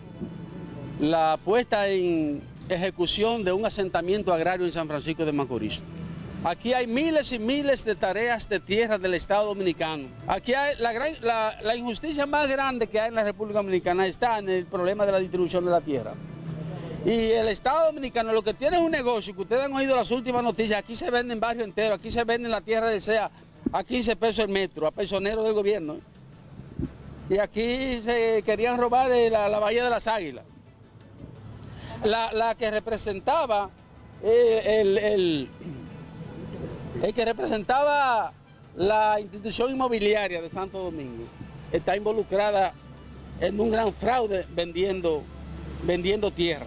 la puesta en ejecución de un asentamiento agrario en San Francisco de Macorís. Aquí hay miles y miles de tareas de tierra del Estado Dominicano. Aquí hay la, la- injusticia más grande que hay en la República Dominicana está en el problema de la distribución de la tierra. Y el Estado Dominicano lo que tiene es un negocio, que ustedes han oído las últimas noticias, aquí se vende en barrio entero, aquí se vende en la tierra del a 15 pesos el metro, a personeros del gobierno. Y aquí se querían robar eh, la, la Bahía de las Águilas. La, la que representaba eh, el, el- el que representaba la institución inmobiliaria de Santo Domingo está involucrada en un gran fraude vendiendo, vendiendo tierra.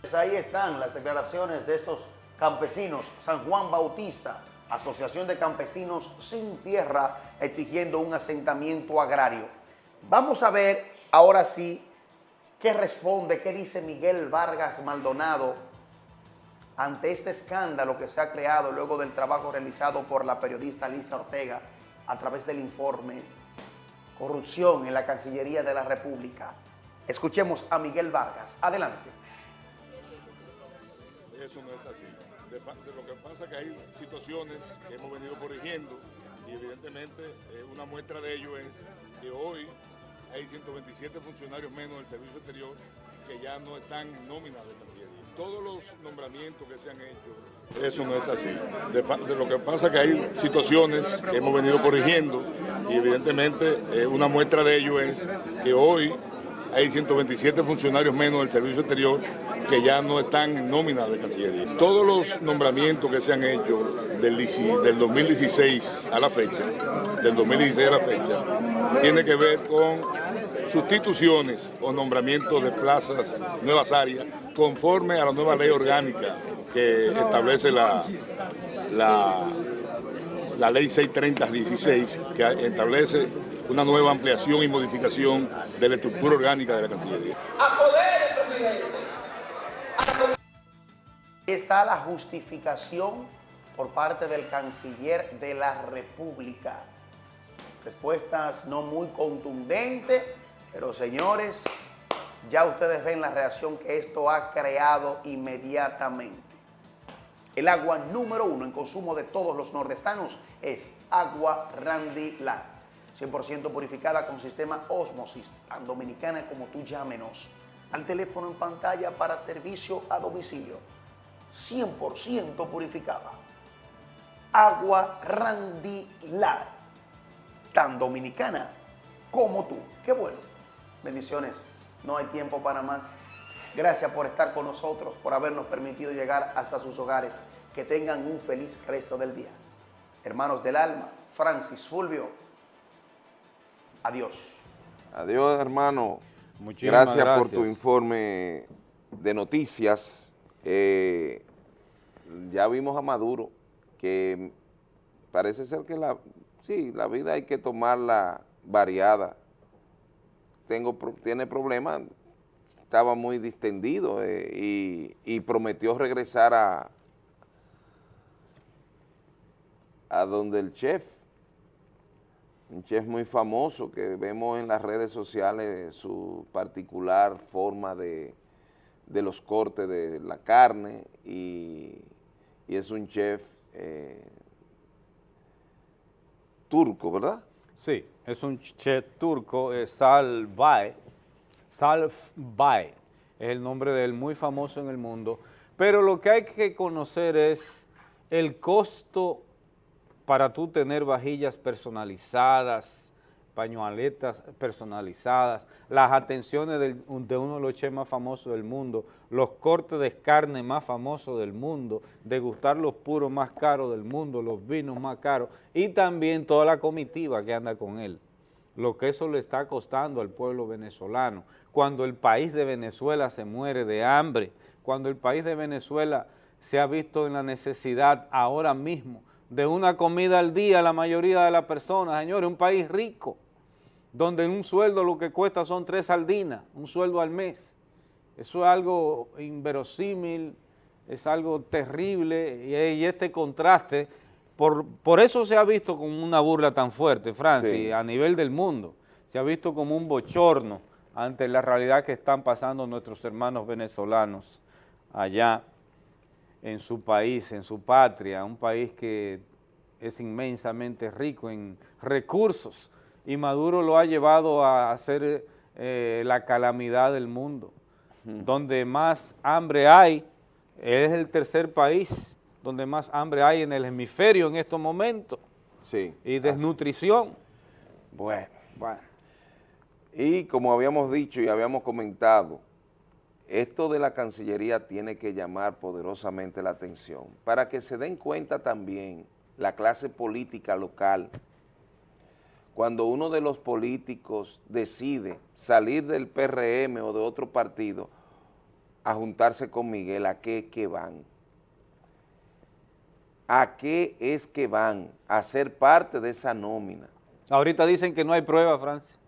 Pues ahí están las declaraciones de estos campesinos. San Juan Bautista, Asociación de Campesinos Sin Tierra, exigiendo un asentamiento agrario. Vamos a ver ahora sí qué responde, qué dice Miguel Vargas Maldonado ante este escándalo que se ha creado luego del trabajo realizado por la periodista Lisa Ortega a través del informe Corrupción en la Cancillería de la República. Escuchemos a Miguel Vargas. Adelante. Eso no es así. De lo que pasa que hay situaciones que hemos venido corrigiendo y evidentemente eh, una muestra de ello es que hoy hay 127 funcionarios menos del Servicio Exterior que ya no están en nómina de. Todos los nombramientos que se han hecho, eso no es así. De, lo que pasa que hay situaciones que hemos venido corrigiendo y evidentemente eh, una muestra de ello es que hoy hay 127 funcionarios menos del Servicio Exterior que ya no están en nómina de Cancillería. Todos los nombramientos que se han hecho del, dieci- del 2016 a la fecha, del 2016 a la fecha, tiene que ver con sustituciones o nombramientos de plazas, nuevas áreas, conforme a la nueva ley orgánica que establece la, la ley 630-16, que establece una nueva ampliación y modificación de la estructura orgánica de la Cancillería. Está la justificación por parte del canciller de la República. Respuestas no muy contundentes, pero señores, ya ustedes ven la reacción que esto ha creado inmediatamente. El agua número uno en consumo de todos los nordestanos es agua Randy Light. 100% purificada con sistema Osmosis, tan dominicana como tú llámenos. Al teléfono en pantalla para servicio a domicilio. 100% purificada. Agua Randy Light, tan dominicana como tú. Qué bueno. Bendiciones. No hay tiempo para más. Gracias por estar con nosotros, por habernos permitido llegar hasta sus hogares. Que tengan un feliz resto del día. Hermanos del alma, Francis Fulvio. Adiós. Adiós, hermano. Muchísimas gracias, por gracias. tu informe de noticias. Eh, ya vimos a Maduro, que parece ser que la, sí, la vida hay que tomarla variada. Tengo, tiene problemas, estaba muy distendido eh, y, y prometió regresar a, a donde el chef, un chef muy famoso que vemos en las redes sociales su particular forma de, de los cortes de la carne y, y es un chef eh, turco, ¿verdad? Sí, es un chef turco, eh, Sal Bay. Sal Bay es el nombre de él, muy famoso en el mundo. Pero lo que hay que conocer es el costo para tú tener vajillas personalizadas, pañualetas personalizadas, las atenciones de uno de los chefs más famosos del mundo, los cortes de carne más famosos del mundo, degustar los puros más caros del mundo, los vinos más caros y también toda la comitiva que anda con él. Lo que eso le está costando al pueblo venezolano. Cuando el país de Venezuela se muere de hambre, cuando el país de Venezuela se ha visto en la necesidad ahora mismo de una comida al día la mayoría de las personas, señores, un país rico, donde un sueldo lo que cuesta son tres sardinas, un sueldo al mes. Eso es algo inverosímil, es algo terrible y, y este contraste, por, por eso se ha visto como una burla tan fuerte, Francis, Sí. a nivel del mundo. Se ha visto como un bochorno ante la realidad que están pasando nuestros hermanos venezolanos allá en su país, en su patria, un país que es inmensamente rico en recursos y Maduro lo ha llevado a ser eh, la calamidad del mundo. Donde más hambre hay, es el tercer país donde más hambre hay en el hemisferio en estos momentos. Sí. Y desnutrición. Bueno, bueno. Y como habíamos dicho y habíamos comentado, esto de la Cancillería tiene que llamar poderosamente la atención para que se den cuenta también la clase política local. Cuando uno de los políticos decide salir del PRM o de otro partido a juntarse con Miguel, ¿a qué es que van? ¿A qué es que van? A ser parte de esa nómina Ahorita dicen que no hay prueba, Francis.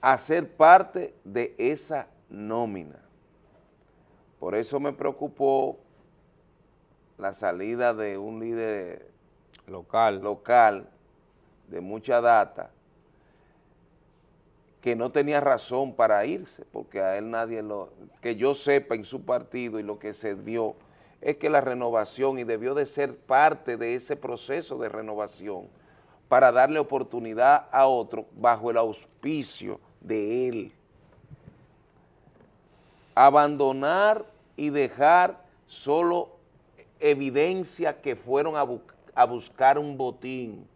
a ser parte de esa nómina. Por eso me preocupó la salida de un líder local, local de mucha data que no tenía razón para irse, porque a él nadie lo, que yo sepa en su partido y lo que se vio es que la renovación y debió de ser parte de ese proceso de renovación para darle oportunidad a otro bajo el auspicio de él. Abandonar y dejar solo evidencia que fueron a, bu- a buscar un botín.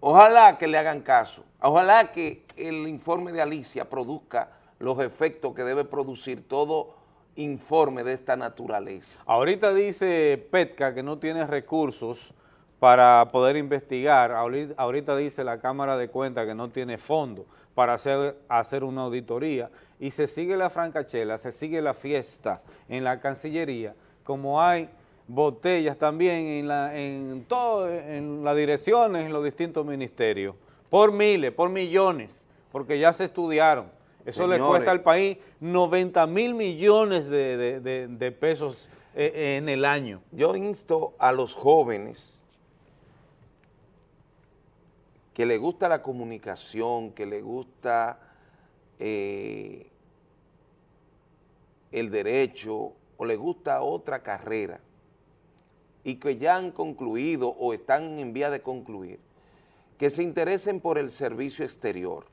Ojalá que le hagan caso, ojalá que el informe de Alicia produzca los efectos que debe producir todo informe de esta naturaleza. Ahorita dice Petka que no tiene recursos para poder investigar. Ahorita, dice la Cámara de Cuentas que no tiene fondo para hacer, hacer una auditoría y se sigue la francachela, se sigue la fiesta en la Cancillería, como hay botellas también en, la, en, todo, en las direcciones, en los distintos ministerios, por miles, por millones, porque ya se estudiaron. Eso le cuesta al país 90 mil millones de, de- de- de pesos eh, eh, en el año. Yo insto a los jóvenes que les gusta la comunicación, que les gusta eh, el derecho o les gusta otra carrera y que ya han concluido o están en vía de concluir, que se interesen por el servicio exterior.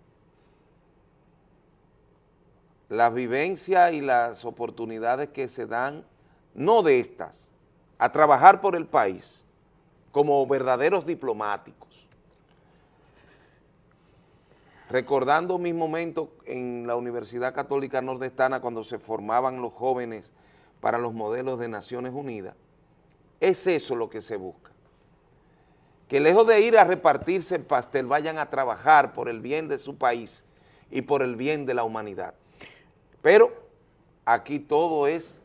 Las vivencias y las oportunidades que se dan, no de estas, a trabajar por el país como verdaderos diplomáticos. Recordando mis momentos en la Universidad Católica Nordestana cuando se formaban los jóvenes para los modelos de Naciones Unidas, es eso lo que se busca. Que lejos de ir a repartirse el pastel, vayan a trabajar por el bien de su país y por el bien de la humanidad. Pero aquí todo es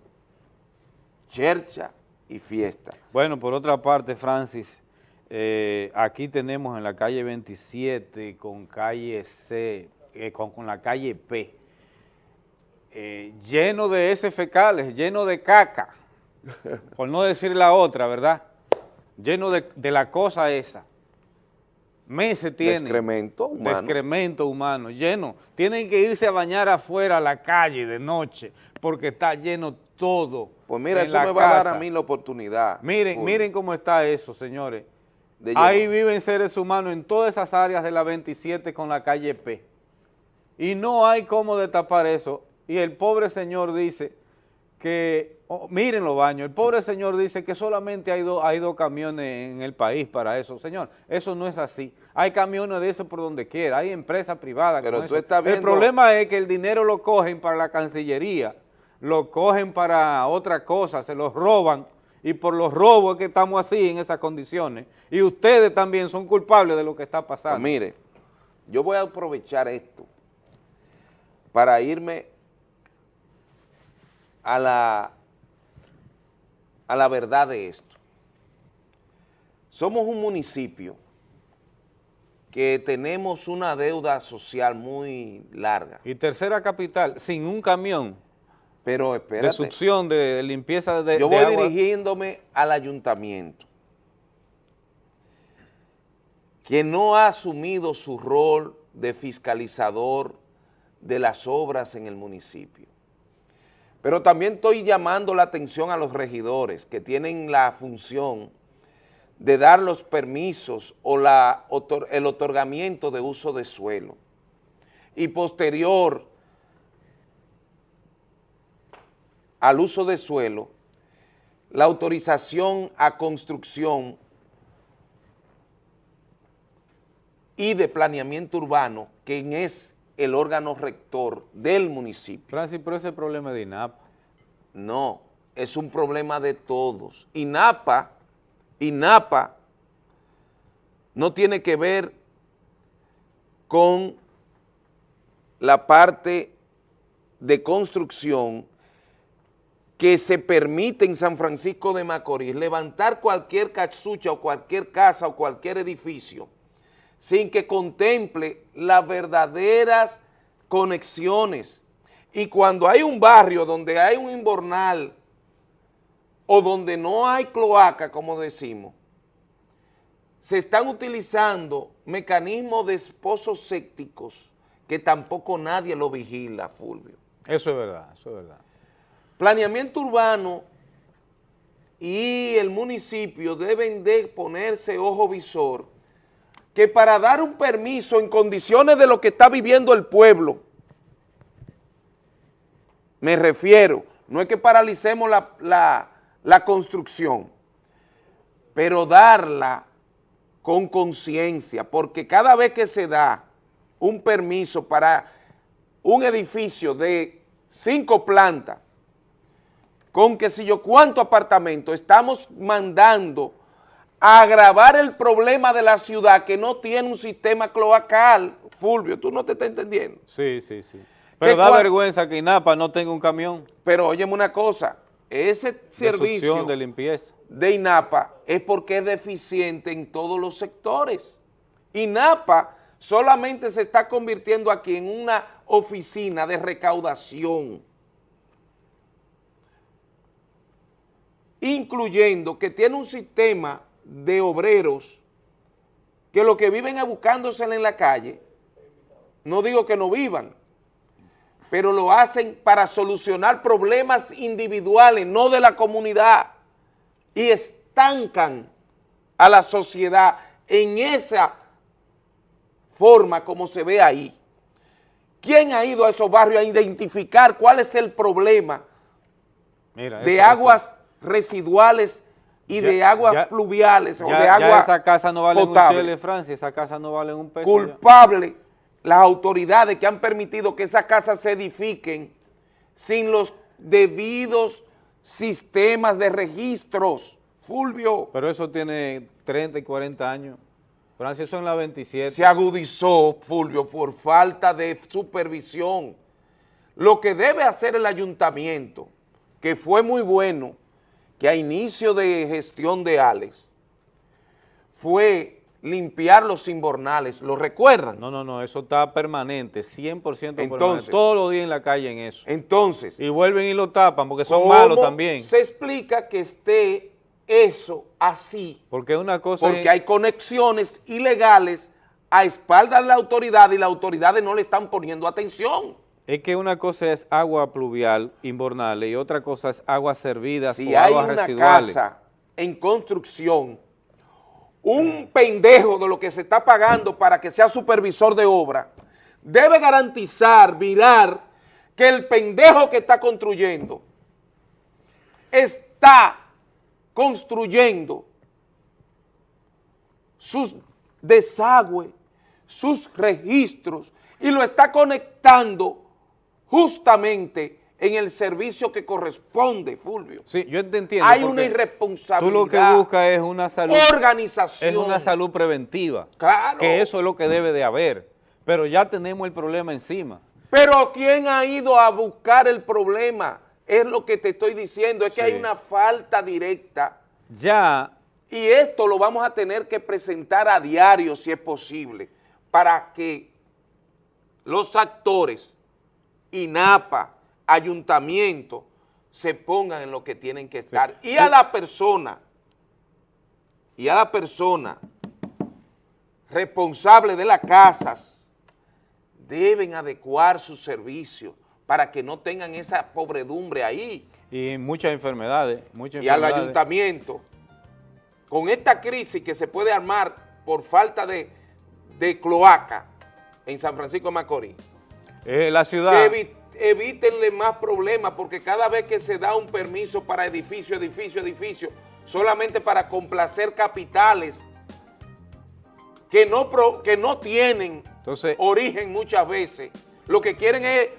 chercha y fiesta. Bueno, por otra parte, Francis, eh, aquí tenemos en la calle 27 con calle C, eh, con, con la calle P, eh, lleno de heces fecales, lleno de caca, por no decir la otra, ¿verdad? Lleno de, de la cosa esa. Meses tienen. excremento humano. De excremento humano, lleno. Tienen que irse a bañar afuera a la calle de noche, porque está lleno todo. Pues mira, eso me va a dar a mí la oportunidad. Miren, miren cómo está eso, señores. Ahí viven seres humanos en todas esas áreas de la 27 con la calle P. Y no hay cómo destapar eso. Y el pobre señor dice que, oh, miren los baños, el pobre señor dice que solamente hay, dos hay dos camiones en el país para eso. Señor, eso no es así. Hay camiones de eso por donde quiera, hay empresas privadas. Pero tú estás El viendo- problema es que el dinero lo cogen para la Cancillería, lo cogen para otra cosa, se los roban y por los robos que estamos así en esas condiciones. Y ustedes también son culpables de lo que está pasando. Pues mire, yo voy a aprovechar esto para irme a la, a la verdad de esto. Somos un municipio que tenemos una deuda social muy larga. Y tercera capital, sin un camión Pero de espérate. succión, de limpieza de, Yo de voy agua. dirigiéndome al ayuntamiento, que no ha asumido su rol de fiscalizador de las obras en el municipio. Pero también estoy llamando la atención a los regidores que tienen la función de dar los permisos o la, el otorgamiento de uso de suelo y posterior al uso de suelo, la autorización a construcción y de planeamiento urbano, quien es el órgano rector del municipio. Francis, pero ese problema de INAPA. No, es un problema de todos. INAPA, INAPA no tiene que ver con la parte de construcción que se permite en San Francisco de Macorís levantar cualquier cachucha o cualquier casa o cualquier edificio sin que contemple las verdaderas conexiones. Y cuando hay un barrio donde hay un inbornal o donde no hay cloaca, como decimos, se están utilizando mecanismos de pozos sépticos que tampoco nadie lo vigila, Fulvio. Eso es verdad, eso es verdad. Planeamiento urbano y el municipio deben de ponerse ojo visor que para dar un permiso en condiciones de lo que está viviendo el pueblo, me refiero, no es que paralicemos la, la- construcción, pero darla con conciencia, porque cada vez que se da un permiso para un edificio de cinco plantas, con que si yo cuánto apartamento estamos mandando a agravar el problema de la ciudad que no tiene un sistema cloacal. Fulvio, tú no te estás entendiendo. Sí, sí, sí. Pero da vergüenza que INAPA no tenga un camión. Pero óyeme una cosa, ese de servicio de limpieza. de INAPA es porque es deficiente en todos los sectores. INAPA solamente se está convirtiendo aquí en una oficina de recaudación, incluyendo que tiene un sistema de obreros que lo que viven es buscándosela en la calle, no digo que no vivan, pero lo hacen para solucionar problemas individuales, no de la comunidad, y estancan a la sociedad en esa forma como se ve ahí. ¿Quién ha ido a esos barrios a identificar cuál es el problema Mira, de aguas residuales y Ya- de aguas ya- pluviales o de agua esa casa no vale un potable? chele, Francia, esa casa no vale un peso. culpable las autoridades que han permitido que esas casas se edifiquen sin los debidos sistemas de registros. Fulvio, Pero eso tiene 30 y 40 años. Francia, eso en la 27. se agudizó, Fulvio, por falta de supervisión. Lo que debe hacer el ayuntamiento, que fue muy bueno, que a inicio de gestión de Alex, fue limpiar los inbornales, ¿lo recuerdan? No, no, no, eso está permanente, 100% permanente. Entonces- Todos los días en la calle en eso. Entonces, Y vuelven y lo tapan porque son ¿cómo malos también. se explica que esté eso así? Porque una cosa Porque es- hay conexiones ilegales a espaldas de la autoridad y las autoridades no le están poniendo atención. Es que una cosa es agua pluvial, inbornal, y otra cosa es aguas servidas Si o hay aguas una residuales. casa en construcción, un pendejo de lo que se está pagando para que sea supervisor de obra, debe garantizar, virar, que el pendejo que está construyendo está construyendo sus desagües, sus registros y lo está conectando justamente en el servicio que corresponde, Fulvio. Sí, yo te entiendo. Hay una irresponsabilidad. Tú lo que buscas es una salud. Organización. Es una salud preventiva. Claro. Que eso es lo que debe de haber. Pero ya tenemos el problema encima. Pero ¿quién ha ido a buscar el problema? Es lo que te estoy diciendo, es que hay una falta directa Ya y esto lo vamos a tener que presentar a diario si es posible para que los actores, INAPA, ayuntamiento, se pongan en lo que tienen que estar. Y a la persona, y a la persona responsable de las casas, deben adecuar sus servicios para que no tengan esa pobredumbre ahí. y muchas enfermedades, muchas Y al ayuntamiento, con esta crisis que se puede armar por falta de, de cloaca en San Francisco de Macorís, Eh, la ciudad. evi- evítenle más problemas porque cada vez que se da un permiso para edificio, edificio, edificio, solamente para complacer capitales que no, pro- que no tienen Entonces, origen muchas veces, lo que quieren es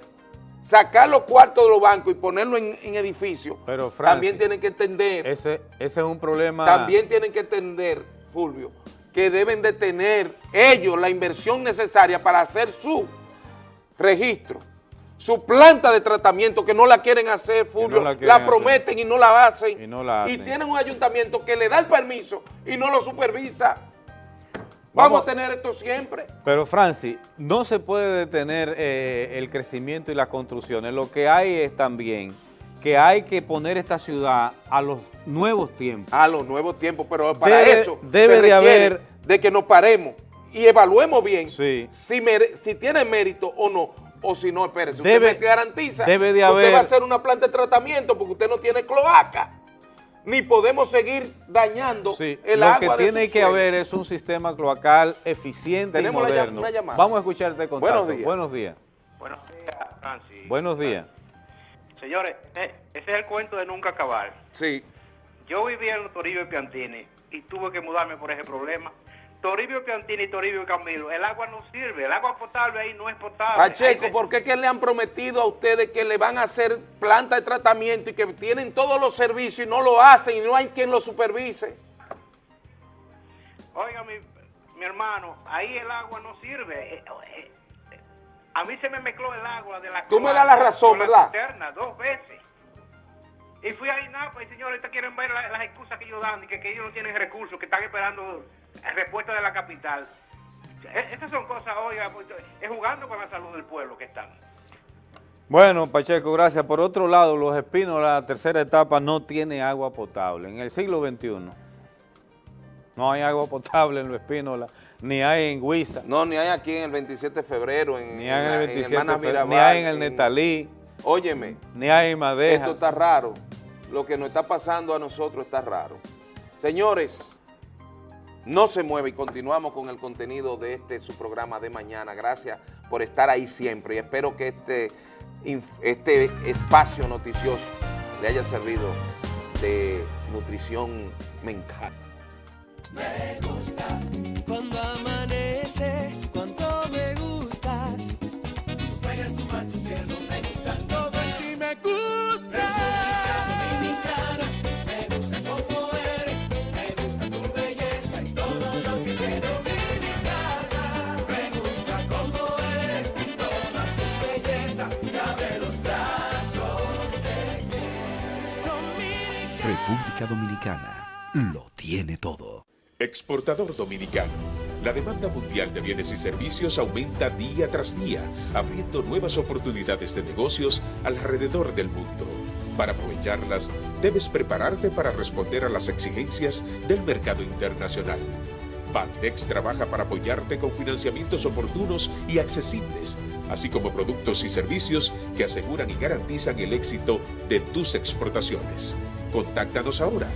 sacar los cuartos de los bancos y ponerlo en, en edificios, Pero, Francis, también tienen que entender, ese, ese es un problema. también tienen que entender, Fulvio, que deben de tener ellos la inversión necesaria para hacer su registro, su planta de tratamiento, que no la quieren hacer, Fulvio, la la, quieren hacer. prometen y no la hacen, Y no la y hacen. tienen un ayuntamiento que le da el permiso y no lo supervisa. Vamos, a tener esto siempre. Pero Francis, no se puede detener eh, el crecimiento y las construcciones. Lo que hay es también que hay que poner esta ciudad a los nuevos tiempos. A los nuevos tiempos, pero para Debe- eso debe se de haber- de que nos paremos y evaluemos bien Sí. si, mere- si tiene mérito o no, o si no, espérese, usted Debe- me garantiza debe de que usted va a haber- hacer una planta de tratamiento porque usted no tiene cloaca, ni podemos seguir dañando Sí, el lo agua que de tiene que suelo. haber es un sistema cloacal eficiente Tenemos y moderno. una llamada. Vamos a escucharte con Buenos días. Buenos días. Buenos días, Francis. Buenos días. Señores, eh, ese es el cuento de nunca acabar. Sí. Yo vivía en Toribio y Piantini y tuve que mudarme por ese problema. Toribio y Piantini, Toribio y Camilo, el agua no sirve, el agua potable ahí no es potable. Pacheco, ¿por qué que le han prometido a ustedes que le van a hacer planta de tratamiento y que tienen todos los servicios y no lo hacen y no hay quien lo supervise? Oiga, mi, mi hermano, ahí el agua no sirve. Eh, eh, eh, A mí se me mezcló el agua de la Tú me das la razón, ¿verdad? cisterna dos veces. Y fui a INAPA y señores, ahorita quieren ver la- las excusas que ellos dan y que, que ellos no tienen recursos, que están esperando respuesta de la capital. E- Estas son cosas, oiga, pues, es jugando con la salud del pueblo que están. Bueno, Pacheco, gracias. Por otro lado, Los Espinos, la tercera etapa, no tiene agua potable. En el siglo XXI no hay agua potable en Los Espínola, ni hay en Huiza. No, ni hay aquí en el 27 de febrero, en, Ni hay en el 27 Hermanas de febrero, ni Mirabal, hay en el Netalí. Óyeme. Ni hay en Madeja. Esto está raro. Lo que nos está pasando a nosotros está raro. Señores, no se mueve y continuamos con el contenido de este su programa de mañana. Gracias por estar ahí siempre y espero que este, este espacio noticioso le haya servido de nutrición mental. Me gusta cuando amanece, Dominicana lo tiene todo. Exportador dominicano. La demanda mundial de bienes y servicios aumenta día tras día, abriendo nuevas oportunidades de negocios alrededor del mundo. Para aprovecharlas, debes prepararte para responder a las exigencias del mercado internacional. Bandex trabaja para apoyarte con financiamientos oportunos y accesibles, así como productos y servicios que aseguran y garantizan el éxito de tus exportaciones. Contáctanos ahora.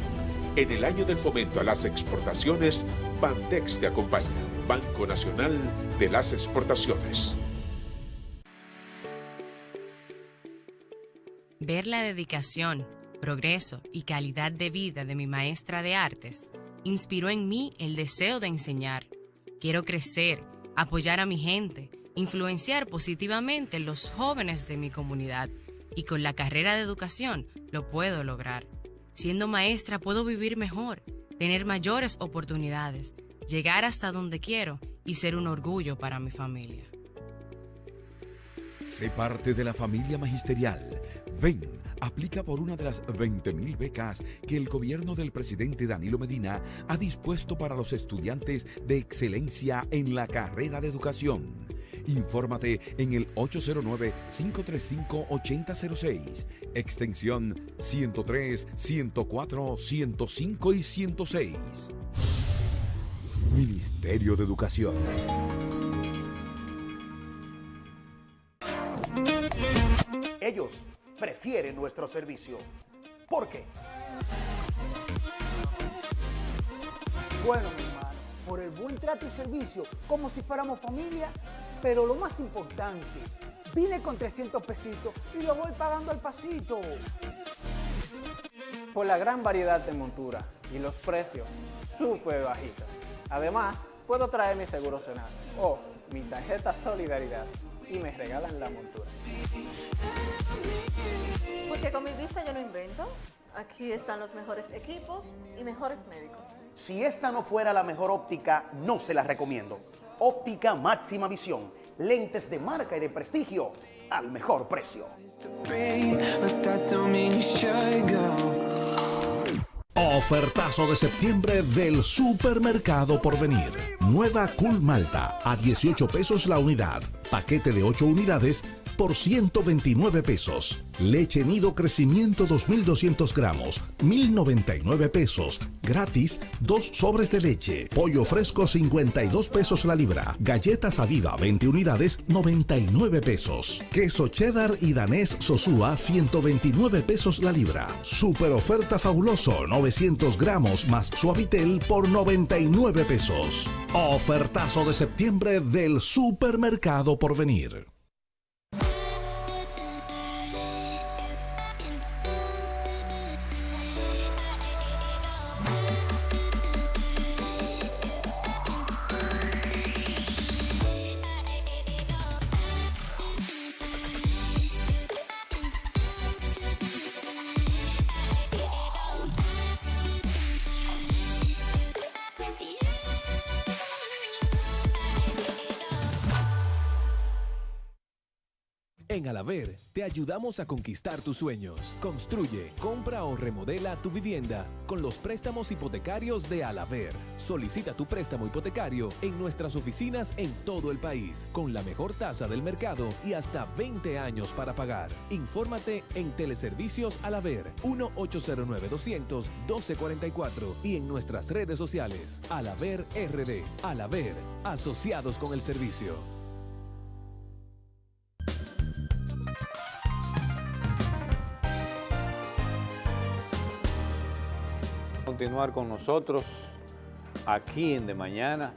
En el año del fomento a las exportaciones, Bandex te acompaña. Banco Nacional de las Exportaciones. Ver la dedicación, progreso y calidad de vida de mi maestra de artes inspiró en mí el deseo de enseñar. Quiero crecer, apoyar a mi gente, influenciar positivamente los jóvenes de mi comunidad y con la carrera de educación lo puedo lograr. Siendo maestra puedo vivir mejor, tener mayores oportunidades, llegar hasta donde quiero y ser un orgullo para mi familia. Sé parte de la familia magisterial. Ven, aplica por una de las 20.000 becas que el gobierno del presidente Danilo Medina ha dispuesto para los estudiantes de excelencia en la carrera de educación. Infórmate en el 809-535-8006, extensión 103, 104, 105 y 106. Ministerio de Educación. Ellos prefieren nuestro servicio. ¿Por qué? Bueno, mi hermano, por el buen trato y servicio, como si fuéramos familia, pero lo más importante, vine con 300 pesitos y lo voy pagando al pasito. por la gran variedad de montura y los precios súper bajitos. Además, puedo traer mi seguro Senasa o mi tarjeta Solidaridad y me regalan la montura. Porque con mi vista yo no invento. Aquí están los mejores equipos y mejores médicos. Si esta no fuera la mejor óptica, no se la recomiendo. Óptica máxima visión. Lentes de marca y de prestigio al mejor precio. Ofertazo de septiembre del Supermercado Porvenir. Nueva Cool Malta a 18 pesos la unidad. Paquete de 8 unidades por 129 pesos. Leche Nido Crecimiento 2200 gramos, 1099 pesos. Gratis, dos sobres de leche. Pollo fresco 52 pesos la libra. Galletas Aviva 20 unidades, 99 pesos. Queso cheddar y danés Sosúa 129 pesos la libra. Super oferta fabuloso 900 gramos más suavitel por 99 pesos. Ofertazo de septiembre del Supermercado Porvenir. En Alaver te ayudamos a conquistar tus sueños. Construye, compra o remodela tu vivienda con los préstamos hipotecarios de Alaver. Solicita tu préstamo hipotecario en nuestras oficinas en todo el país, con la mejor tasa del mercado y hasta 20 años para pagar. Infórmate en Teleservicios Alaver 1-809-200-1244 y en nuestras redes sociales. Alaver RD. Alaver, asociados con el servicio. Continuar con nosotros aquí en De Mañana.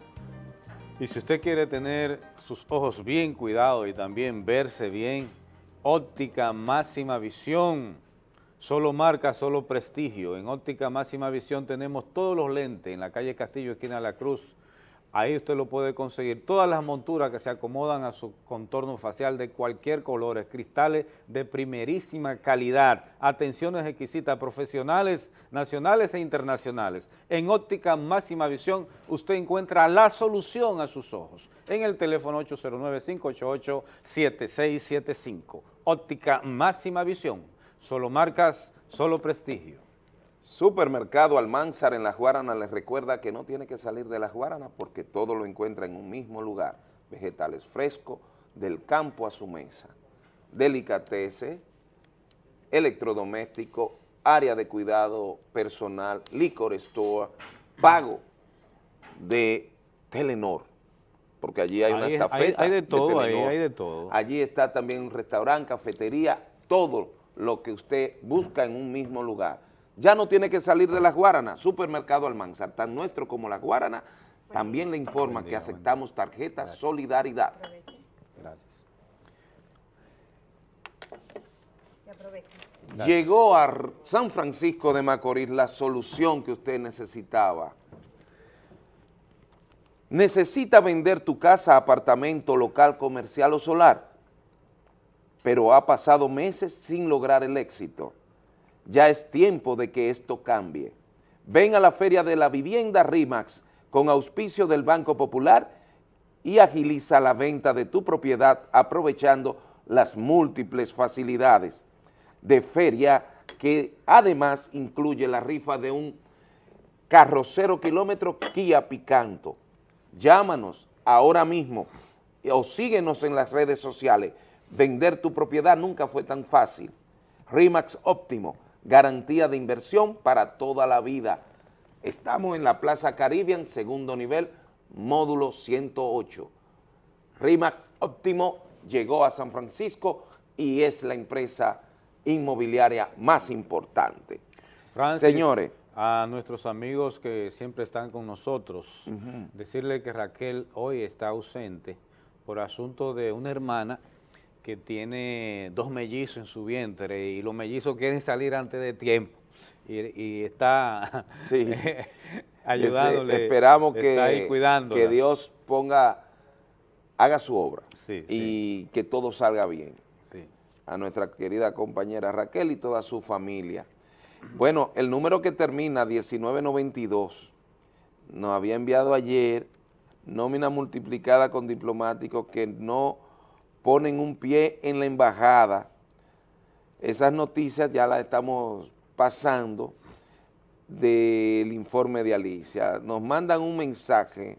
Y si usted quiere tener sus ojos bien cuidados y también verse bien, óptica máxima visión, solo marca, solo prestigio. En óptica máxima visión tenemos todos los lentes en la calle Castillo, esquina de la Cruz, Ahí usted lo puede conseguir. Todas las monturas que se acomodan a su contorno facial de cualquier color, cristales de primerísima calidad, atenciones exquisitas, profesionales, nacionales e internacionales. En óptica máxima visión usted encuentra la solución a sus ojos en el teléfono 809-588-7675. Óptica máxima visión, solo marcas, solo prestigio. Supermercado Almanzar en La Guaranas les recuerda que no tiene que salir de La Guaranas porque todo lo encuentra en un mismo lugar. Vegetales frescos, del campo a su mesa. Delicatese, electrodoméstico, área de cuidado personal, licor store, pago de Telenor, porque allí hay una estafeta. Hay, de todo, ahí hay de todo. Allí está también un restaurante, cafetería, todo lo que usted busca en un mismo lugar ya no tiene que salir de las Guaranas, Supermercado Almanzar, tan nuestro como la Guarana, también le informa que aceptamos tarjeta Solidaridad. Gracias. Llegó a San Francisco de Macorís la solución que usted necesitaba. Necesita vender tu casa, apartamento, local, comercial o solar, pero ha pasado meses sin lograr el éxito ya es tiempo de que esto cambie. Ven a la Feria de la Vivienda RIMAX con auspicio del Banco Popular y agiliza la venta de tu propiedad aprovechando las múltiples facilidades de feria que además incluye la rifa de un carro cero kilómetro Kia Picanto. Llámanos ahora mismo o síguenos en las redes sociales. Vender tu propiedad nunca fue tan fácil. RIMAX Óptimo, garantía de inversión para toda la vida. Estamos en la Plaza Caribbean, segundo nivel, módulo 108. RIMAX Óptimo llegó a San Francisco y es la empresa inmobiliaria más importante. Señores. A nuestros amigos que siempre están con nosotros, decirle que Raquel hoy está ausente por asunto de una hermana que tiene dos mellizos en su vientre y los mellizos quieren salir antes de tiempo y, está ayudándole. Esperamos que, que Dios ponga, haga su obra y que todo salga bien. A nuestra querida compañera Raquel y toda su familia. Bueno, el número que termina 1992 nos había enviado ayer nómina multiplicada con diplomáticos que no ponen un pie en la embajada. Esas noticias ya las estamos pasando del informe de Alicia. Nos mandan un mensaje,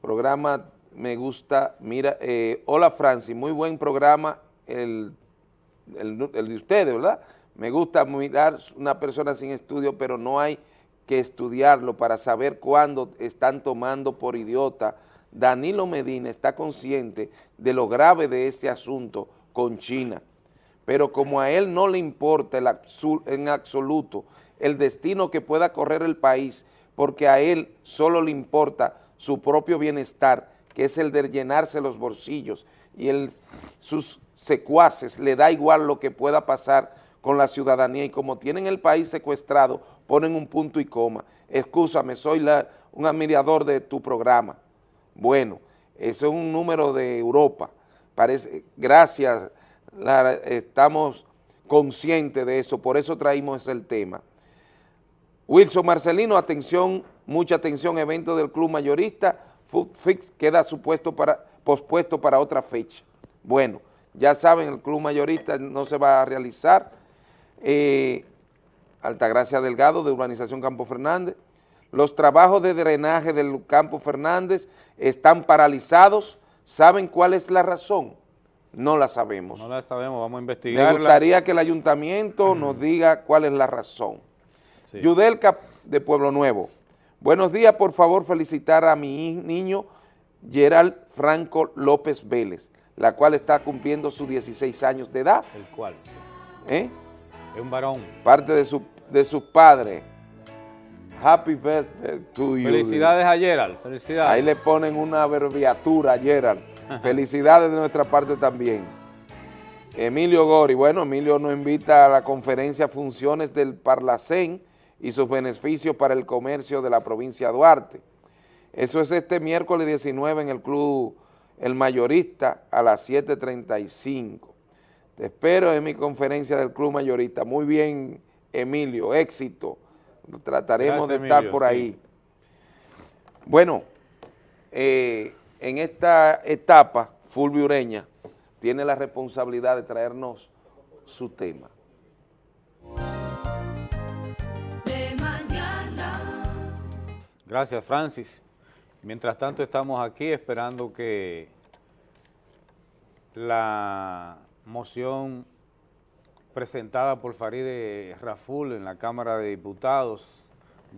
programa me gusta, mira, eh, hola Francis, muy buen programa el, el de ustedes, ¿verdad? Me gusta mirar una persona sin estudio, pero no hay que estudiarlo para saber cuándo están tomando por idiota Danilo Medina está consciente de lo grave de este asunto con China, pero como a él no le importa en absoluto el destino que pueda correr el país, porque a él solo le importa su propio bienestar, que es el de llenarse los bolsillos, y sus secuaces le da igual lo que pueda pasar con la ciudadanía, y como tienen el país secuestrado, ponen un punto y coma. Excúsame, soy un admirador de tu programa. Bueno, eso es un número de Europa. Gracias, estamos conscientes de eso, por eso traímos el tema. Wilson Marcelino, atención, mucha atención, evento del club mayorista, Food Fix queda supuesto para, pospuesto para otra fecha. Bueno, ya saben, el club mayorista no se va a realizar. Eh, Altagracia Delgado de Urbanización Campo Fernández. Los trabajos de drenaje del Campo Fernández están paralizados. ¿Saben cuál es la razón? No la sabemos. No la sabemos, vamos a investigar. Me gustaría que el ayuntamiento nos diga cuál es la razón. Yudelka de Pueblo Nuevo. Buenos días, por favor, felicitar a mi niño Gerald Franco López Vélez, la cual está cumpliendo sus 16 años de edad. ¿El cual? ¿Eh? Es un varón. Parte de su de sus padres. Happy birthday to you. Felicidades a Gerald, felicidades. Ahí le ponen una abreviatura a Gerald. Felicidades de nuestra parte también. Emilio Gori, bueno, Emilio nos invita a la conferencia Funciones del Parlacén y sus beneficios para el comercio de la provincia de Duarte. Eso es este miércoles 19 en el Club El Mayorista a las 7.35. Te espero en mi conferencia del Club Mayorista. Muy bien, Emilio, éxito. Trataremos de estar por ahí. Bueno, eh, en esta etapa, Fulvio Ureña tiene la responsabilidad de traernos su tema. Gracias, Francis. Mientras tanto, estamos aquí esperando que la moción presentada por Faride Raful en la Cámara de Diputados,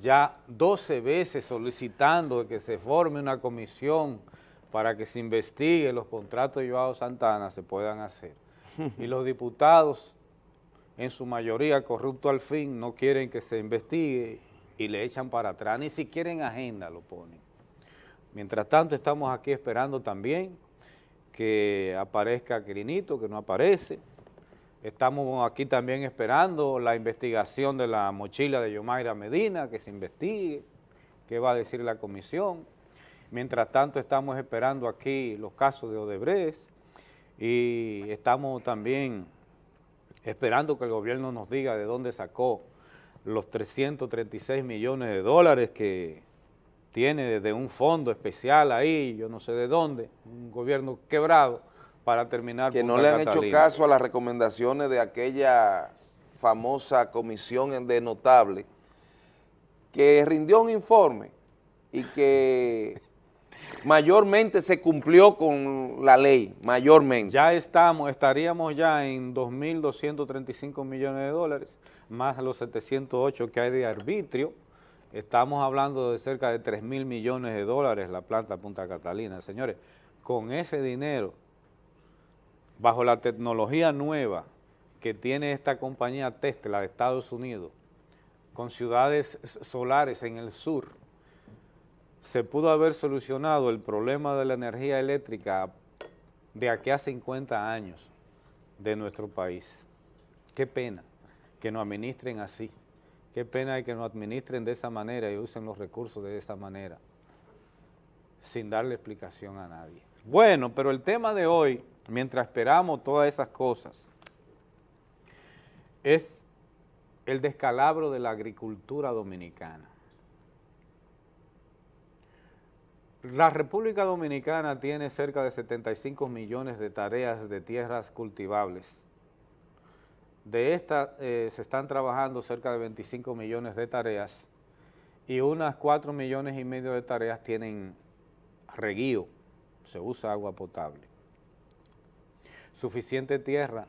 ya 12 veces solicitando que se forme una comisión para que se investigue los contratos de Joao Santana, se puedan hacer. Y los diputados, en su mayoría corrupto al fin, no quieren que se investigue y le echan para atrás, ni siquiera en agenda lo ponen. Mientras tanto, estamos aquí esperando también que aparezca Quirinito, que no aparece, Estamos aquí también esperando la investigación de la mochila de Yomaira Medina, que se investigue, qué va a decir la comisión. Mientras tanto estamos esperando aquí los casos de Odebrecht y estamos también esperando que el gobierno nos diga de dónde sacó los 336 millones de dólares que tiene desde un fondo especial ahí, yo no sé de dónde, un gobierno quebrado, para terminar Que no le han hecho caso a las recomendaciones de aquella famosa comisión de notable que rindió un informe y que mayormente se cumplió con la ley, mayormente. Ya estamos, estaríamos ya en 2.235 millones de dólares, más los 708 que hay de arbitrio, estamos hablando de cerca de 3 mil millones de dólares la planta Punta Catalina. Señores, con ese dinero bajo la tecnología nueva que tiene esta compañía Tesla de Estados Unidos, con ciudades solares en el sur, se pudo haber solucionado el problema de la energía eléctrica de aquí a 50 años de nuestro país. Qué pena que nos administren así, qué pena que nos administren de esa manera y usen los recursos de esa manera, sin darle explicación a nadie. Bueno, pero el tema de hoy mientras esperamos todas esas cosas, es el descalabro de la agricultura dominicana. La República Dominicana tiene cerca de 75 millones de tareas de tierras cultivables. De estas eh, se están trabajando cerca de 25 millones de tareas y unas 4 millones y medio de tareas tienen reguío, se usa agua potable suficiente tierra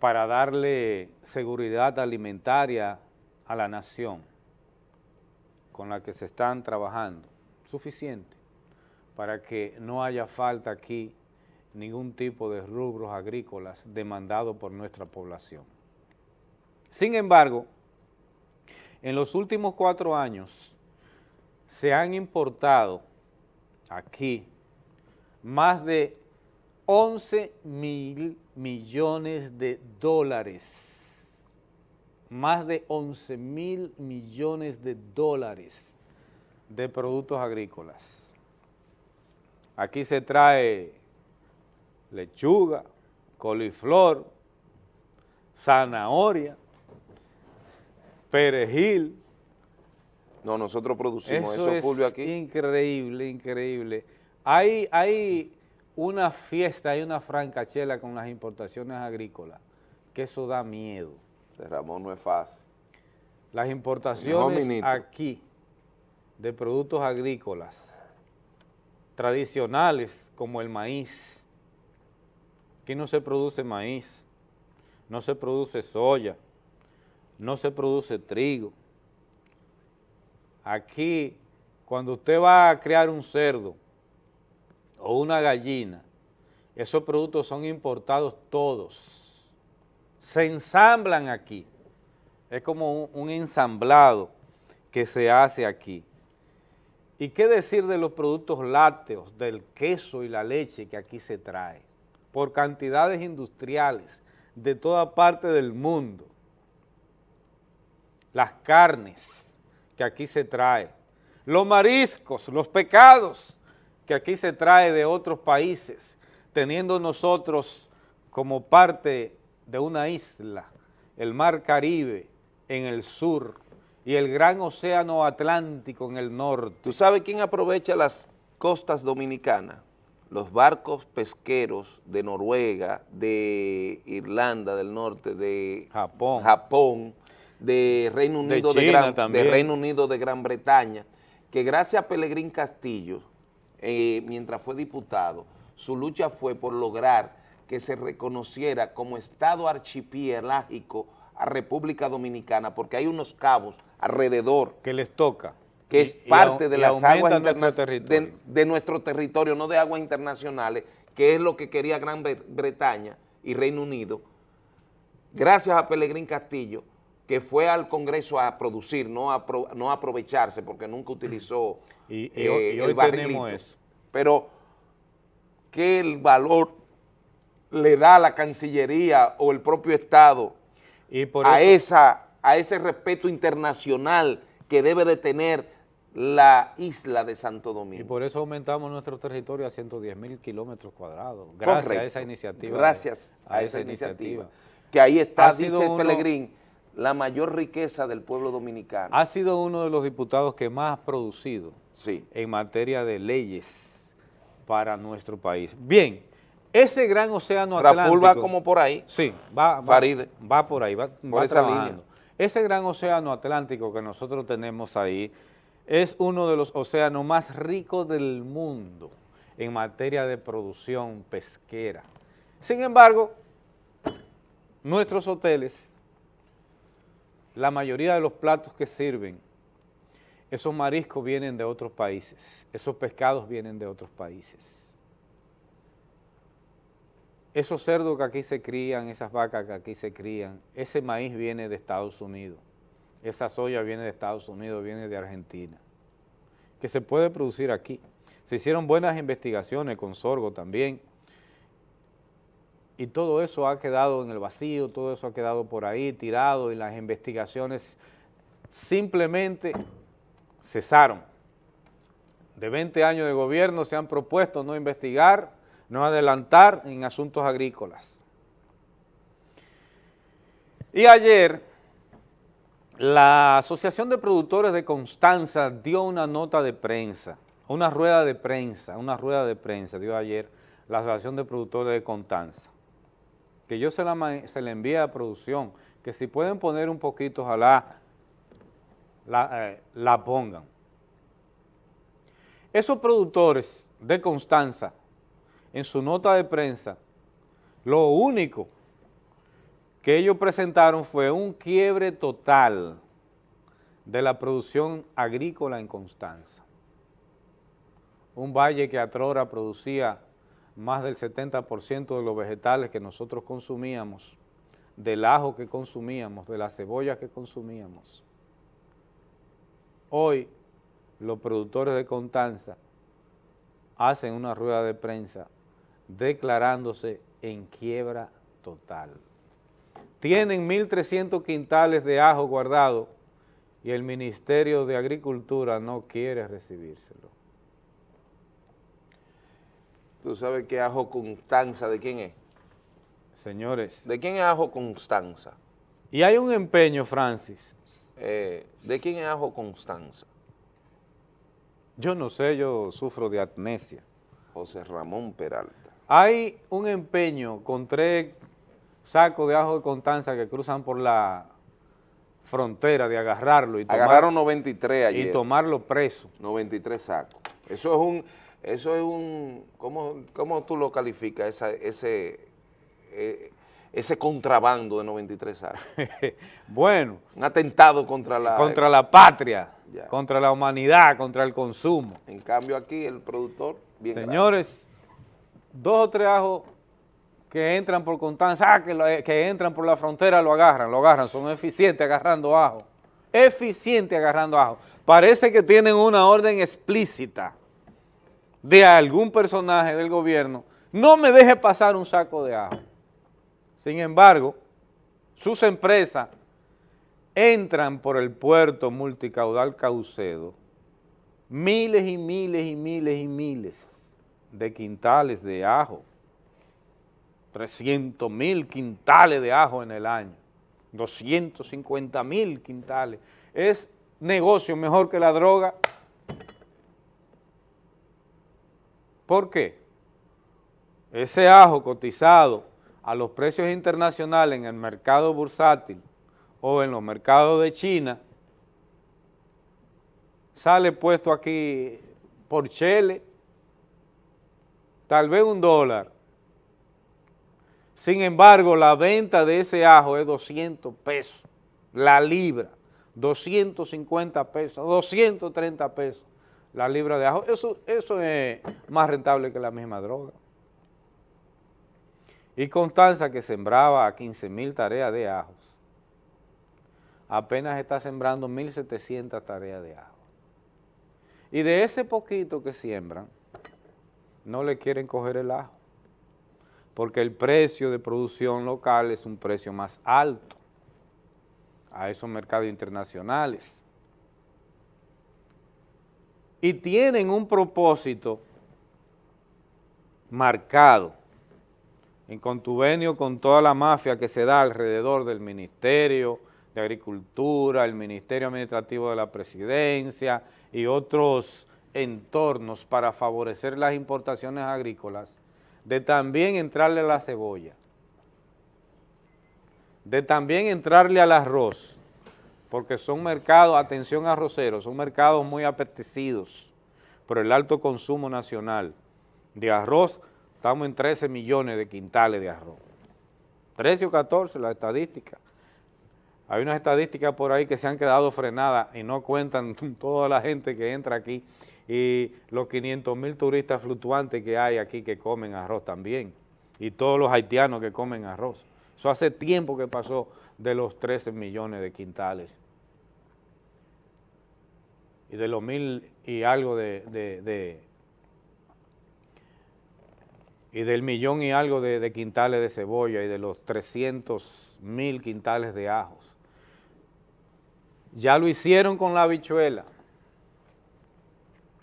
para darle seguridad alimentaria a la nación con la que se están trabajando, suficiente para que no haya falta aquí ningún tipo de rubros agrícolas demandados por nuestra población. Sin embargo, en los últimos cuatro años se han importado aquí más de 11 mil millones de dólares, más de 11 mil millones de dólares de productos agrícolas. Aquí se trae lechuga, coliflor, zanahoria, perejil. No, nosotros producimos eso, Fulvio, aquí. increíble, increíble. Hay, hay una fiesta y una francachela con las importaciones agrícolas, que eso da miedo. Ese Ramón no es fácil. Las importaciones aquí de productos agrícolas tradicionales como el maíz, aquí no se produce maíz, no se produce soya, no se produce trigo. Aquí, cuando usted va a crear un cerdo o una gallina, esos productos son importados todos, se ensamblan aquí, es como un, ensamblado que se hace aquí. ¿Y qué decir de los productos lácteos, del queso y la leche que aquí se trae? Por cantidades industriales de toda parte del mundo. Las carnes que aquí se trae, los mariscos, los pecados que aquí se trae de otros países, teniendo nosotros como parte de una isla, el mar Caribe en el sur y el gran océano Atlántico en el norte. ¿Tú sabes quién aprovecha las costas dominicanas? Los barcos pesqueros de Noruega, de Irlanda del Norte, de Japón, Japón de Reino Unido de, Gran, de. Reino Unido de Gran Bretaña, que gracias a Pelegrín Castillo, eh, mientras fue diputado, su lucha fue por lograr que se reconociera como Estado archipiélagico a República Dominicana, porque hay unos cabos alrededor que les toca, que Y- es parte de y las aguas nuestro de, de nuestro territorio, no de aguas internacionales, que es lo que quería Gran Bre- Bretaña y Reino Unido, gracias a Pelegrín Castillo, que fue al Congreso a producir, no a, pro- no a aprovecharse, porque nunca utilizó Y- y eh, y hoy el barrilito. eso. Pero el valor le da la Cancillería o el propio Estado Y por a, eso- esa, a ese respeto internacional que debe de tener la isla de Santo Y Domingo. por eso aumentamos nuestro territorio a 110 mil kilómetros cuadrados, gracias a esa iniciativa. Gracias a, esa iniciativa. Que ahí está, dice uno- Pelegrín, la mayor riqueza del pueblo dominicano. Ha sido uno de los diputados que más ha producido Sí. en materia de leyes para nuestro país. Bien, ese gran océano Raful Atlántico... va como por ahí. Sí, va, va, va por ahí, va, Por va esa trabajando. línea. Ese gran océano Atlántico que nosotros tenemos ahí es uno de los océanos más ricos del mundo en materia de producción pesquera. Sin embargo, nuestros hoteles, la mayoría de los platos que sirven, esos mariscos vienen de otros países, esos pescados vienen de otros países. Esos cerdos que aquí se crían, esas vacas que aquí se crían, ese maíz viene de Estados Unidos, esa soya viene de Estados Unidos, viene de Argentina, que se puede producir aquí. Se hicieron buenas investigaciones con sorgo también, y todo eso ha quedado en el vacío, todo eso ha quedado por ahí tirado y las investigaciones simplemente cesaron. De 20 años de gobierno se han propuesto no investigar, no adelantar en asuntos agrícolas. Y ayer la Asociación de Productores de Constanza dio una nota de prensa, una rueda de prensa, una rueda de prensa dio ayer la Asociación de Productores de Constanza, que yo se la, se envié a producción, que si pueden poner un poquito, ojalá la, eh, la pongan. Esos productores de Constanza, en su nota de prensa, lo único que ellos presentaron fue un quiebre total de la producción agrícola en Constanza. Un valle que atrora producía más del 70% de los vegetales que nosotros consumíamos, del ajo que consumíamos, de la cebolla que consumíamos. Hoy los productores de Constanza hacen una rueda de prensa declarándose en quiebra total. Tienen 1.300 quintales de ajo guardado y el Ministerio de Agricultura no quiere recibírselo. ¿Tú sabes qué ajo Constanza de quién es? Señores. ¿De quién es ajo Constanza? Y hay un empeño, Francis. Eh, ¿De quién es ajo Constanza? Yo no sé, yo sufro de amnesia. José Ramón Peralta. Hay un empeño con tres sacos de ajo de Constanza que cruzan por la frontera de agarrarlo y tomar- Agarraron 93 ayer. y tomarlo preso. 93 sacos. Eso es un, eso es un, ¿cómo, cómo tú lo calificas, esa- ese, eh, ese contrabando de 93 sacos? bueno. Un atentado contra la... contra la patria, Ya. contra la humanidad, contra el consumo. En cambio aquí el productor, bien Señores, dos o tres ajos que entran por Constanza, ah, que, lo- que entran por la frontera lo agarran, lo agarran, son eficientes agarrando ajo, eficientes agarrando ajo. Parece que tienen una orden explícita de algún personaje del gobierno, no me deje pasar un saco de ajo. Sin embargo, sus empresas entran por el puerto multicaudal Caucedo miles y miles y miles y miles de quintales de ajo, 300 mil quintales de ajo en el año, 250 mil quintales. Es negocio mejor que la droga. ¿Por qué? Ese ajo cotizado a los precios internacionales en el mercado bursátil o en los mercados de China, sale puesto aquí por chele, tal vez un dólar. Sin embargo, la venta de ese ajo es 200 pesos, la libra, 250 pesos, 230 pesos la libra de ajo. Eso, eso es más rentable que la misma droga. Y Constanza, que sembraba 15 mil tareas de ajos, apenas está sembrando 1.700 tareas de ajo. Y de ese poquito que siembran, no le quieren coger el ajo, porque el precio de producción local es un precio más alto a esos mercados internacionales. Y tienen un propósito marcado en contuvenio con toda la mafia que se da alrededor del Ministerio de Agricultura, el Ministerio Administrativo de la Presidencia y otros entornos para favorecer las importaciones agrícolas, de también entrarle a la cebolla, de también entrarle al arroz, porque son mercados, atención arroceros, son mercados muy apetecidos por el alto consumo nacional de arroz, estamos en 13 millones de quintales de arroz. 13 o 14 la estadística. Hay unas estadísticas por ahí que se han quedado frenadas y no cuentan toda la gente que entra aquí y los 500 mil turistas fluctuantes que hay aquí que comen arroz también y todos los haitianos que comen arroz. Eso hace tiempo que pasó de los 13 millones de quintales y de los mil y algo de, de- y del millón y algo de, de quintales de cebolla y de los 300 mil quintales de ajos. Ya lo hicieron con la habichuela.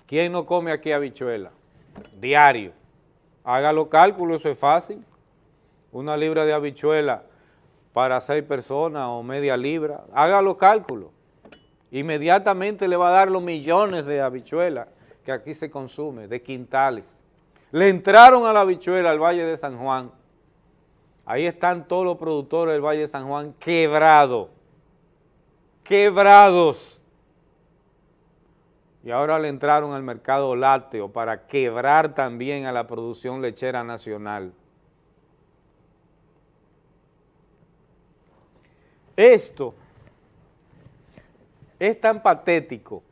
¿Quién no come aquí habichuela? Diario. Haga los cálculos, eso es fácil. Una libra de habichuela para seis personas o media libra. Haga los cálculos. Inmediatamente le va a dar los millones de habichuelas que aquí se consume, de quintales. Le entraron a la habichuela al Valle de San Juan. Ahí están todos los productores del Valle de San Juan quebrados. Quebrados. Y ahora le entraron al mercado lácteo para quebrar también a la producción lechera nacional. Esto es tan patético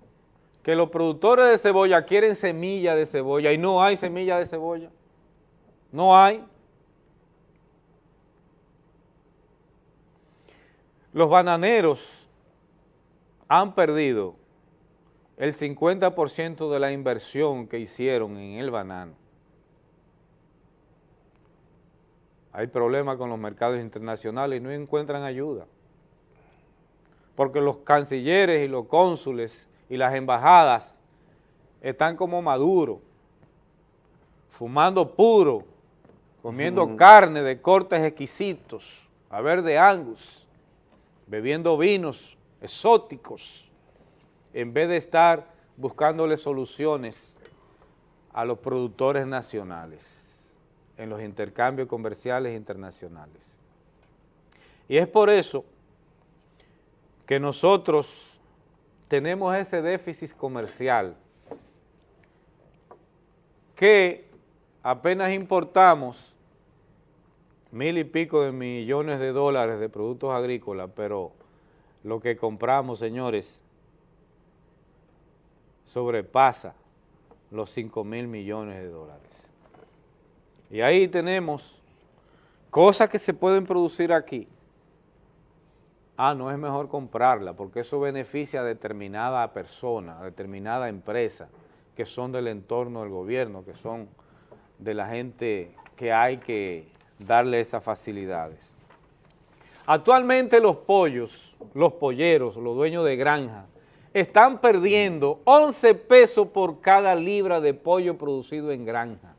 que los productores de cebolla quieren semilla de cebolla y no hay semilla de cebolla. No hay. Los bananeros han perdido el 50% de la inversión que hicieron en el banano. Hay problemas con los mercados internacionales y no encuentran ayuda. Porque los cancilleres y los cónsules y las embajadas están como maduros, fumando puro, comiendo carne de cortes exquisitos, a ver de angus, bebiendo vinos exóticos, en vez de estar buscándole soluciones a los productores nacionales. en los intercambios comerciales internacionales. Y es por eso que nosotros tenemos ese déficit comercial que apenas importamos mil y pico de millones de dólares de productos agrícolas, pero lo que compramos, señores, sobrepasa los 5 mil millones de dólares. Y ahí tenemos cosas que se pueden producir aquí. Ah, no es mejor comprarla, porque eso beneficia a determinada persona, a determinada empresa, que son del entorno del gobierno, que son de la gente que hay que darle esas facilidades. Actualmente los pollos, los polleros, los dueños de granja, están perdiendo 11 pesos por cada libra de pollo producido en granja.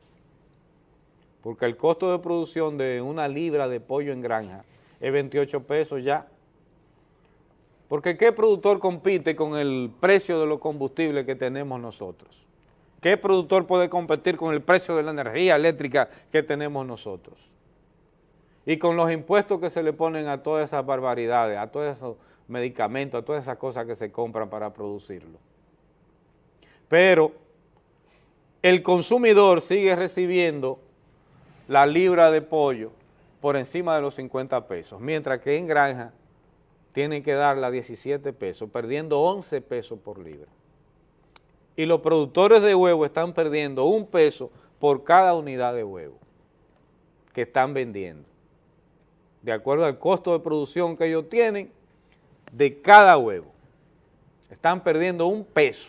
Porque el costo de producción de una libra de pollo en granja es 28 pesos ya. Porque ¿qué productor compite con el precio de los combustibles que tenemos nosotros? ¿Qué productor puede competir con el precio de la energía eléctrica que tenemos nosotros? Y con los impuestos que se le ponen a todas esas barbaridades, a todos esos medicamentos, a todas esas cosas que se compran para producirlo. Pero el consumidor sigue recibiendo la libra de pollo por encima de los 50 pesos, mientras que en granja tienen que darla 17 pesos, perdiendo 11 pesos por libra y los productores de huevo están perdiendo un peso por cada unidad de huevo que están vendiendo, de acuerdo al costo de producción que ellos tienen de cada huevo. Están perdiendo un peso.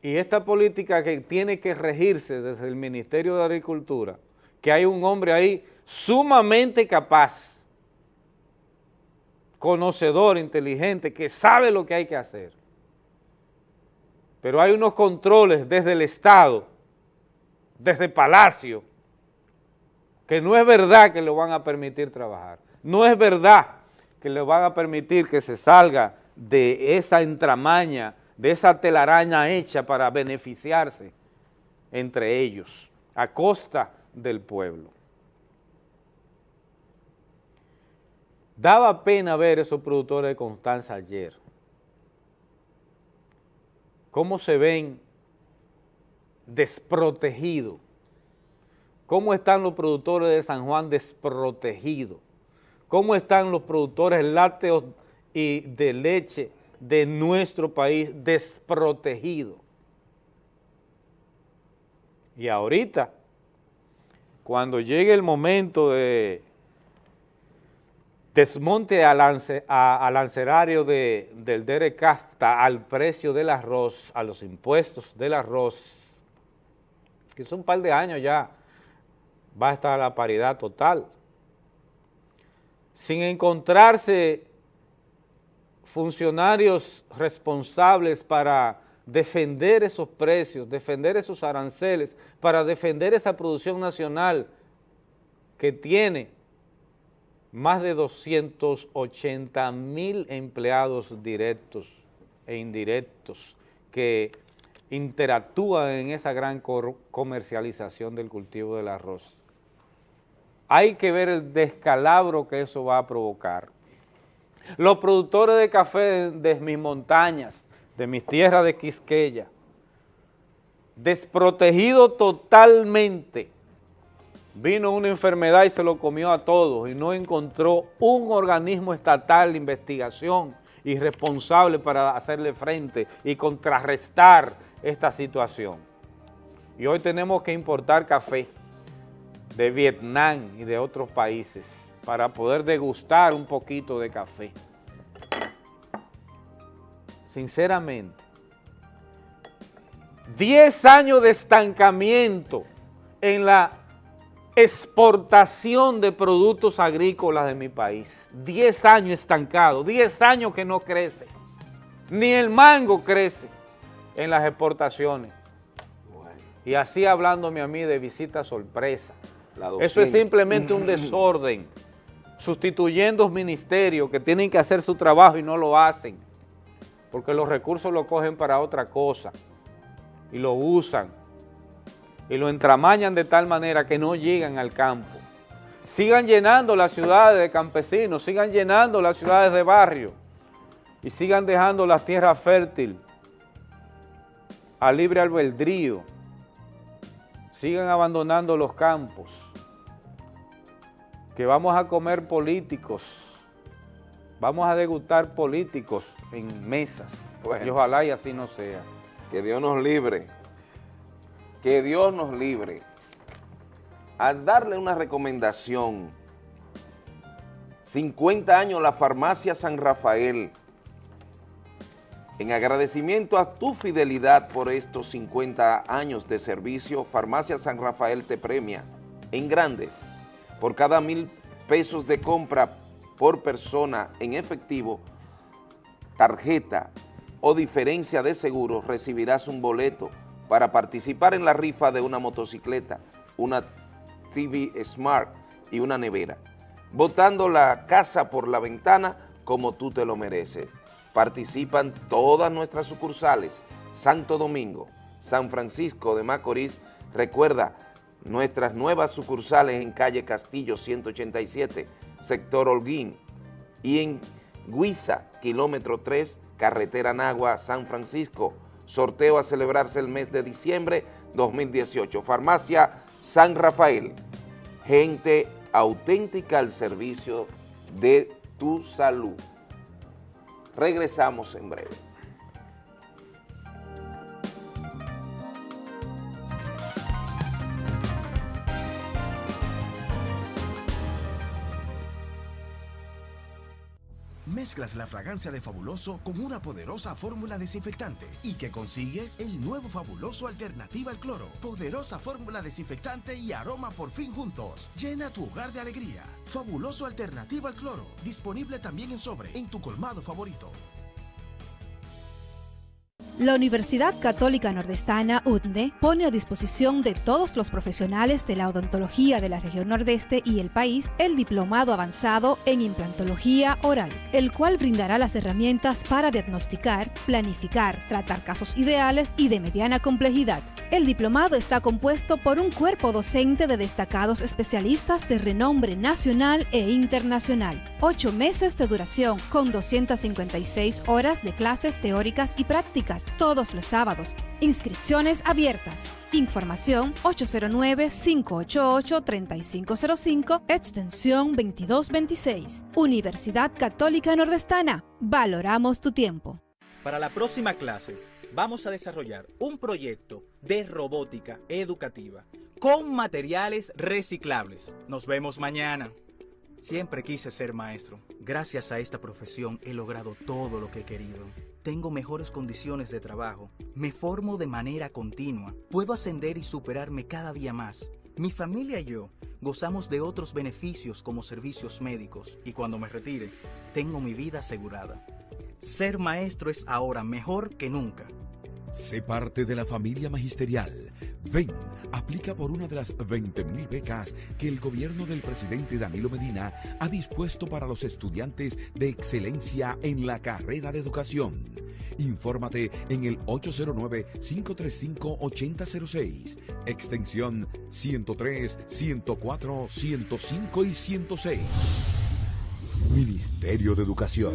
Y esta política que tiene que regirse desde el Ministerio de Agricultura, que hay un hombre ahí sumamente capaz, conocedor, inteligente, que sabe lo que hay que hacer, pero hay unos controles desde el Estado, desde Palacio, que no es verdad que lo van a permitir trabajar. No es verdad que le van a permitir que se salga de esa entramaña, de esa telaraña hecha para beneficiarse entre ellos, a costa del pueblo. Daba pena ver esos productores de Constanza ayer. Cómo se ven desprotegidos, cómo están los productores de San Juan desprotegidos, cómo están los productores lácteos y de leche de nuestro país desprotegidos. Y ahorita, cuando llegue el momento de desmonte al, lancerario del Dere Casta al precio del arroz, a los impuestos del arroz, que es un par de años ya, va a estar la paridad total. Sin encontrarse funcionarios responsables para defender esos precios, defender esos aranceles, para defender esa producción nacional que tiene más de 280 mil empleados directos e indirectos que interactúan en esa gran comercialización del cultivo del arroz. Hay que ver el descalabro que eso va a provocar. Los productores de café de, mis montañas, de mis tierras de Quisqueya, desprotegidos totalmente vino una enfermedad y se lo comió a todos y no encontró un organismo estatal de investigación y responsable para hacerle frente y contrarrestar esta situación. Y hoy tenemos que importar café de Vietnam y de otros países para poder degustar un poquito de café. Sinceramente, 10 años de estancamiento en la exportación de productos agrícolas de mi país. 10 años estancado, 10 años que no crece. Ni el mango crece en las exportaciones. Y así hablándome a mí de visita sorpresa. Eso es simplemente un desorden, sustituyendo ministerios que tienen que hacer su trabajo y no lo hacen, porque los recursos lo cogen para otra cosa y lo usan y lo entramañan de tal manera que no llegan al campo. Sigan llenando las ciudades de campesinos, sigan llenando las ciudades de barrio y sigan dejando las tierras fértiles a libre albedrío. Sigan abandonando los campos, que vamos a comer políticos, vamos a degustar políticos en mesas, y ojalá y así no sea. Que Dios nos libre, que Dios nos libre. Al darle una recomendación, 50 años la farmacia San Rafael, en agradecimiento a tu fidelidad por estos 50 años de servicio, Farmacia San Rafael te premia en grande por cada mil pesos de compra por persona en efectivo, tarjeta o diferencia de seguro, recibirás un boleto para participar en la rifa de una motocicleta, una TV Smart y una nevera, botando la casa por la ventana como tú te lo mereces. Participan todas nuestras sucursales, Santo Domingo, San Francisco de Macorís. Recuerda, nuestras nuevas sucursales en calle Castillo 187, sector Holguín, y en Guisa, kilómetro 3, carretera Nagua, San Francisco. Sorteo a celebrarse el mes de diciembre 2018. Farmacia San Rafael. Gente auténtica al servicio de tu salud. Regresamos en breve. Mezclas la fragancia de Fabuloso con una poderosa fórmula desinfectante y que consigues el nuevo Fabuloso Alternativa al Cloro. Poderosa fórmula desinfectante y aroma por fin juntos. Llena tu hogar de alegría. Fabuloso Alternativa al Cloro. Disponible también en sobre en tu colmado favorito. La Universidad Católica Nordestana, UTNE, pone a disposición de todos los profesionales de la odontología de la región nordeste y el país el diplomado avanzado en implantología oral, el cual brindará las herramientas para diagnosticar, planificar, tratar casos ideales y de mediana complejidad. El diplomado está compuesto por un cuerpo docente de destacados especialistas de renombre nacional e internacional. Ocho meses de duración con 256 horas de clases teóricas y prácticas todos los sábados. Inscripciones abiertas. Información 809-588-3505, extensión 2226. Universidad Católica Nordestana. Valoramos tu tiempo. Para la próxima clase vamos a desarrollar un proyecto de robótica educativa con materiales reciclables. Nos vemos mañana. Siempre quise ser maestro. Gracias a esta profesión he logrado todo lo que he querido. Tengo mejores condiciones de trabajo. Me formo de manera continua. Puedo ascender y superarme cada día más. Mi familia y yo gozamos de otros beneficios como servicios médicos y cuando me retire, tengo mi vida asegurada. Ser maestro es ahora mejor que nunca. Sé parte de la familia magisterial. Ven, aplica por una de las 20.000 becas que el gobierno del presidente Danilo Medina ha dispuesto para los estudiantes de excelencia en la carrera de educación. Infórmate en el 809-535-8006, extensión 103, 104, 105 y 106. Ministerio de Educación.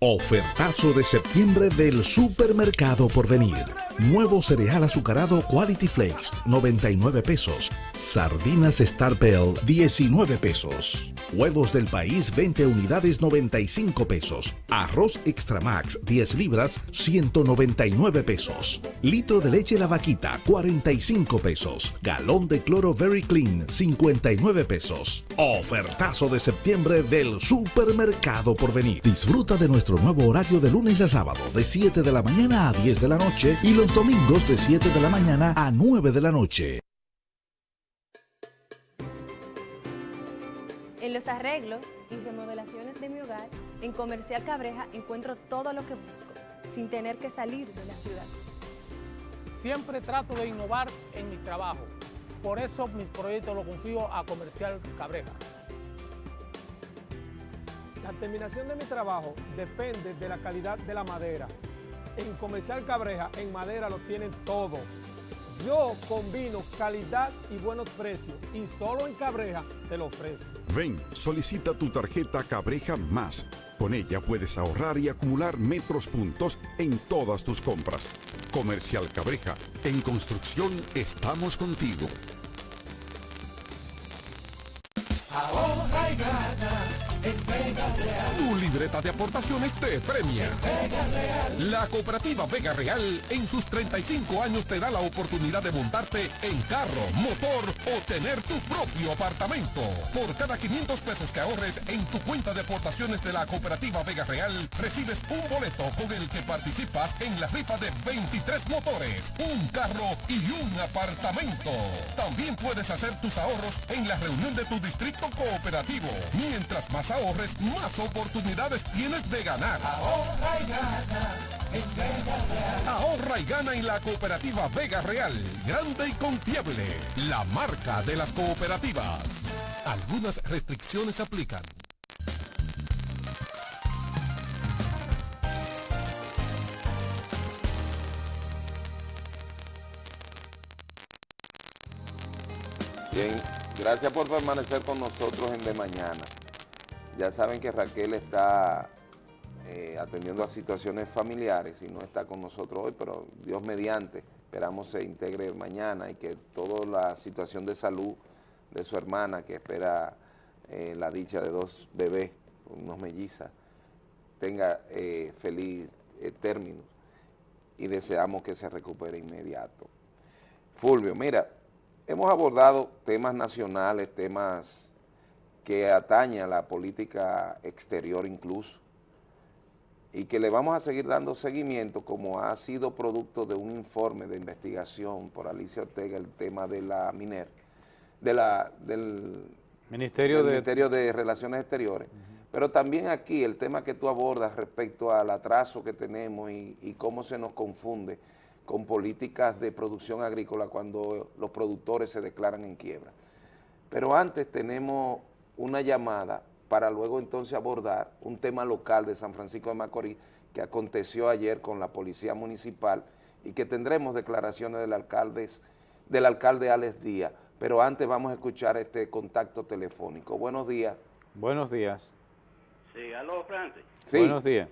Ofertazo de septiembre del Supermercado por venir. Nuevo cereal azucarado Quality Flakes, 99 pesos. Sardinas Star Bell, 19 pesos. Huevos del país, 20 unidades, 95 pesos. Arroz Extra Max, 10 libras, 199 pesos. Litro de leche La Vaquita, 45 pesos. Galón de cloro Very Clean, 59 pesos. Ofertazo de septiembre del Supermercado por venir. Disfruta de nuestro nuevo horario de lunes a sábado, de 7 de la mañana a 10 de la noche y los los domingos de 7 de la mañana a 9 de la noche. En los arreglos y remodelaciones de mi hogar, en Comercial Cabreja encuentro todo lo que busco, sin tener que salir de la ciudad. Siempre trato de innovar en mi trabajo. Por eso mis proyectos los confío a Comercial Cabreja. La terminación de mi trabajo depende de la calidad de la madera. En Comercial Cabreja, en madera lo tienen todo. Yo combino calidad y buenos precios y solo en Cabreja te lo ofrezco. Ven, solicita tu tarjeta Cabreja Más. Con ella puedes ahorrar y acumular metros puntos en todas tus compras. Comercial Cabreja. En construcción estamos contigo. Ahorra y gana Vega. Tu libreta de aportaciones te premia. Vega. La cooperativa Vega Real en sus 35 años te da la oportunidad de montarte en carro, motor o tener tu propio apartamento. Por cada 500 pesos que ahorres en tu cuenta de aportaciones de la cooperativa Vega Real, recibes un boleto con el que participas en la rifa de 23 motores, un carro y un apartamento. También puedes hacer tus ahorros en la reunión de tu distrito cooperativo. Mientras más ahorres, más oportunidades tienes de ganar. Ahorra y gana en Vega Real. Ahorra y gana en la cooperativa Vega Real, grande y confiable, la marca de las cooperativas. Algunas restricciones aplican. Bien, gracias por permanecer con nosotros en De Mañana. Ya saben que Raquel está eh, atendiendo a situaciones familiares y no está con nosotros hoy, pero Dios mediante, esperamos se integre mañana y que toda la situación de salud de su hermana que espera eh, la dicha de dos bebés, unos mellizas, tenga eh, feliz término y deseamos que se recupere inmediato. Fulvio, mira, hemos abordado temas nacionales, temas que atañen a la política exterior incluso, y que le vamos a seguir dando seguimiento como ha sido producto de un informe de investigación por Alicia Ortega, el tema de la MINER, de la, del Ministerio del de... Ministerio de Relaciones Exteriores, pero también aquí el tema que tú abordas respecto al atraso que tenemos y, y cómo se nos confunde con políticas de producción agrícola cuando los productores se declaran en quiebra. Pero antes tenemos una llamada para luego entonces abordar un tema local de San Francisco de Macorís que aconteció ayer con la Policía Municipal y que tendremos declaraciones del alcalde, del alcalde Alex Díaz. Pero antes vamos a escuchar este contacto telefónico. Buenos días. Buenos días. Sí, aló, Francis. Sí. Buenos días.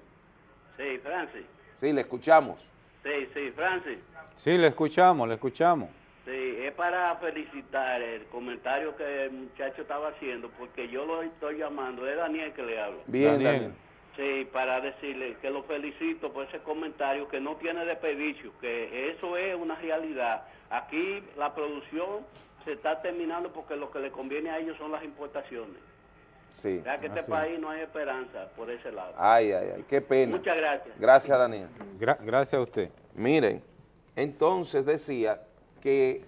Sí, Francis. Sí, le escuchamos. Sí, sí, Francis. Sí, le escuchamos, le escuchamos. Sí, es para felicitar el comentario que el muchacho estaba haciendo, porque yo lo estoy llamando, es Daniel que le hablo. Bien, Daniel. Daniel. Sí, para decirle que lo felicito por ese comentario que no tiene desperdicio, que eso es una realidad. Aquí la producción se está terminando porque lo que le conviene a ellos son las importaciones. Sí. Ya que este así. país no hay esperanza por ese lado. Ay, ay, ay, qué pena. Muchas gracias. Gracias, Daniel. Gra- gracias a usted. Miren, entonces decía que,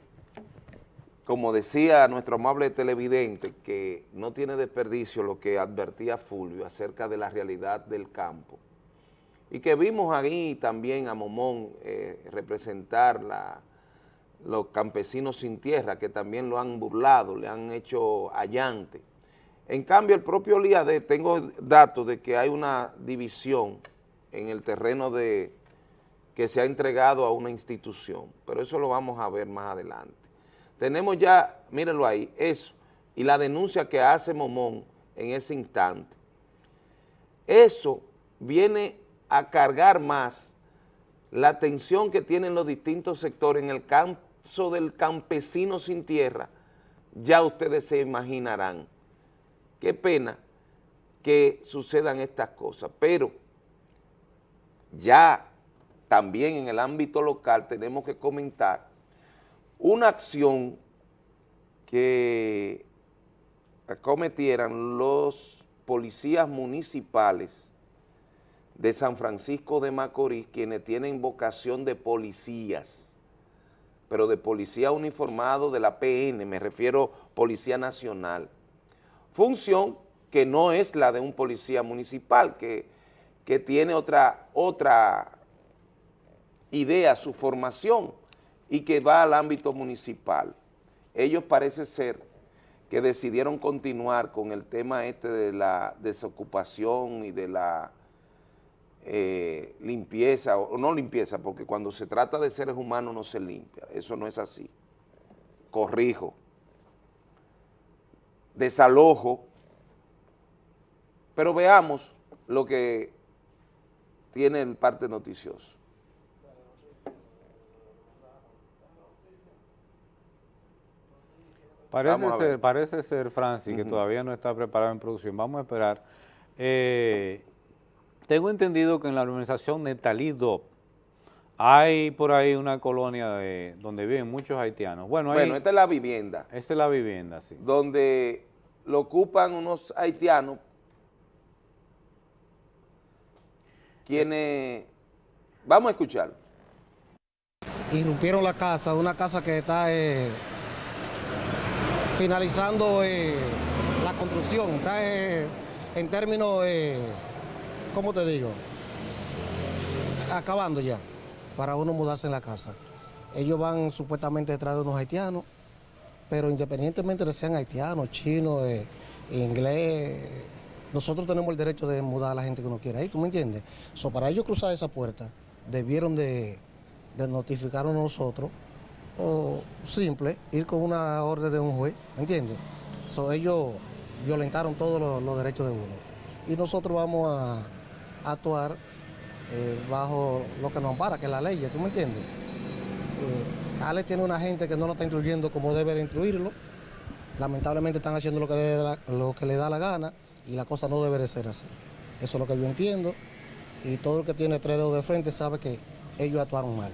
como decía nuestro amable televidente, que no tiene desperdicio lo que advertía Fulvio acerca de la realidad del campo. Y que vimos ahí también a Momón eh, representar la, los campesinos sin tierra, que también lo han burlado, le han hecho allante. En cambio, el propio LIAD, tengo datos de que hay una división en el terreno de que se ha entregado a una institución, pero eso lo vamos a ver más adelante. Tenemos ya, mírenlo ahí, eso, y la denuncia que hace Momón en ese instante. Eso viene a cargar más la tensión que tienen los distintos sectores en el caso del campesino sin tierra, ya ustedes se imaginarán. Qué pena que sucedan estas cosas, pero ya también en el ámbito local tenemos que comentar una acción que acometieran los policías municipales de San Francisco de Macorís, quienes tienen vocación de policías, pero de policía uniformado de la PN, me refiero Policía Nacional. Función que no es la de un policía municipal, que, que tiene otra, otra idea, su formación, y que va al ámbito municipal. Ellos parece ser que decidieron continuar con el tema este de la desocupación y de la eh, limpieza, o no limpieza, porque cuando se trata de seres humanos no se limpia, eso no es así. Corrijo. Desalojo. Pero veamos lo que tiene el parte noticioso. Parece ser, parece ser, Francis, que todavía no está preparado en producción. Vamos a esperar. Eh, tengo entendido que en la organización Netalido hay por ahí una colonia de, donde viven muchos haitianos. Bueno, bueno, esta es la vivienda. Esta es la vivienda, sí. Donde lo ocupan unos haitianos quienes... Vamos a escuchar. Irrumpieron la casa, una casa que está... Eh, finalizando eh, la construcción. Está eh, en términos, eh, ¿cómo te digo? Acabando ya, para uno mudarse en la casa. Ellos van supuestamente detrás de unos haitianos, pero independientemente de sean haitianos, chinos, inglés, nosotros tenemos el derecho de mudar a la gente que uno quiera ahí, ¿tú me entiendes? So, para ellos cruzar esa puerta, debieron de, de notificarnos nosotros o simple, ir con una orden de un juez, ¿me entiendes? So, ellos violentaron todos los, derechos de uno. Y nosotros vamos a, actuar eh, bajo lo que nos ampara, que es la ley, ¿tú me entiendes? Eh, Ale tiene una gente que no lo está instruyendo como debe de instruirlo. Lamentablemente están haciendo lo que, le da, lo que le da la gana y la cosa no debe de ser así. Eso es lo que yo entiendo. Y todo el que tiene tres dedos de frente sabe que ellos actuaron mal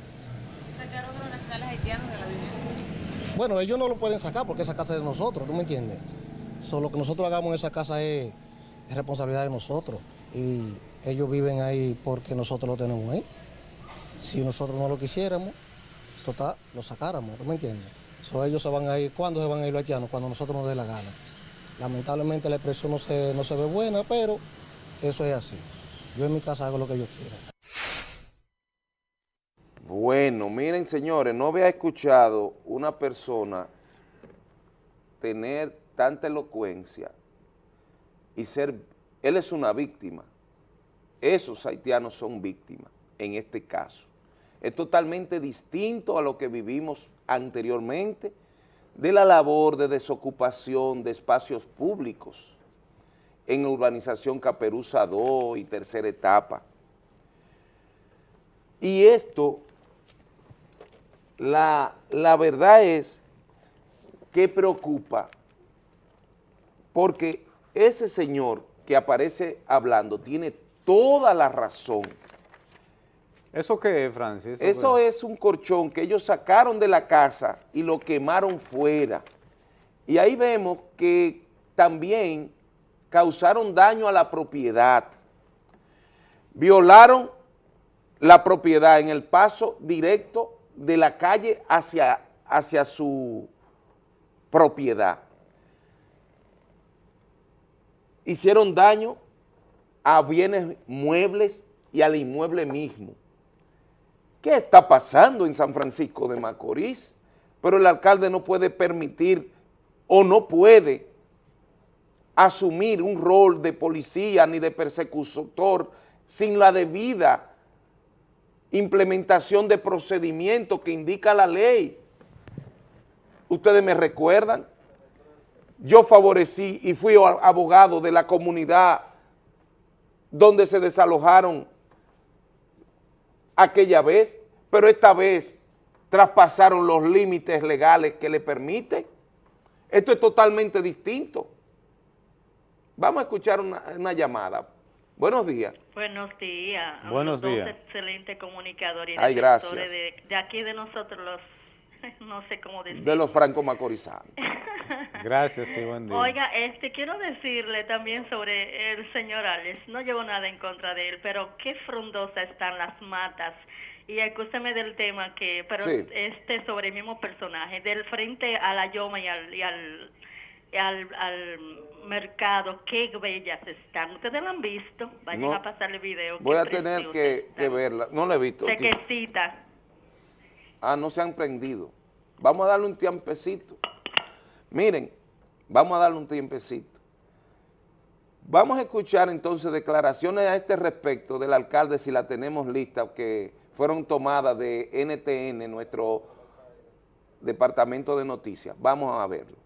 Bueno, ellos no lo pueden sacar porque esa casa es de nosotros, ¿tú me entiendes? Solo que nosotros hagamos en esa casa es, responsabilidad de nosotros. Y ellos viven ahí porque nosotros lo tenemos ahí. Si nosotros no lo quisiéramos, total, lo sacáramos, ¿tú me entiendes? So, ellos se van a ir, ¿cuándo se van a ir los haitianos? Cuando nosotros nos dé la gana. Lamentablemente la expresión no se, no se ve buena, pero eso es así. Yo en mi casa hago lo que yo quiera. Bueno, miren señores, no había escuchado una persona tener tanta elocuencia y ser, él es una víctima, esos haitianos son víctimas en este caso. Es totalmente distinto a lo que vivimos anteriormente de la labor de desocupación de espacios públicos en urbanización Caperuza 2 y tercera etapa. Y esto la, verdad es que preocupa porque ese señor que aparece hablando tiene toda la razón. ¿Eso qué es, Francis? Eso, es un colchón que ellos sacaron de la casa y lo quemaron fuera. Y ahí vemos que también causaron daño a la propiedad. Violaron la propiedad en el paso directo de la calle hacia, hacia su propiedad. Hicieron daño a bienes muebles y al inmueble mismo. ¿Qué está pasando en San Francisco de Macorís? Pero el alcalde no puede permitir o no puede asumir un rol de policía ni de persecutor sin la debida implementación de procedimientos que indica la ley. Ustedes me recuerdan, yo favorecí y fui abogado de la comunidad donde se desalojaron aquella vez, pero esta vez traspasaron los límites legales que le permiten. Esto es totalmente distinto. Vamos a escuchar una, una llamada. Buenos días. Buenos días. Buenos días. excelente comunicador y Ay, gracias. De, de, aquí de nosotros los, no sé cómo decir. De los franco macorizanos. Gracias y buen día. Oiga, este, quiero decirle también sobre el señor Alex. No llevo nada en contra de él, pero qué frondosas están las matas. Y escúcheme del tema que, pero Sí. este sobre el mismo personaje, del frente a la Yoma y al, y al, al, al mercado, qué bellas están. Ustedes lo han visto, vayan No. a pasar el video. Voy a tener que, que verla. No la he visto. Sequecita. Ah, no se han prendido. Vamos a darle un tiempecito. Miren, vamos a darle un tiempecito. Vamos a escuchar entonces declaraciones a este respecto del alcalde, si la tenemos lista, que fueron tomadas de NTN, nuestro departamento de noticias. Vamos a verlo.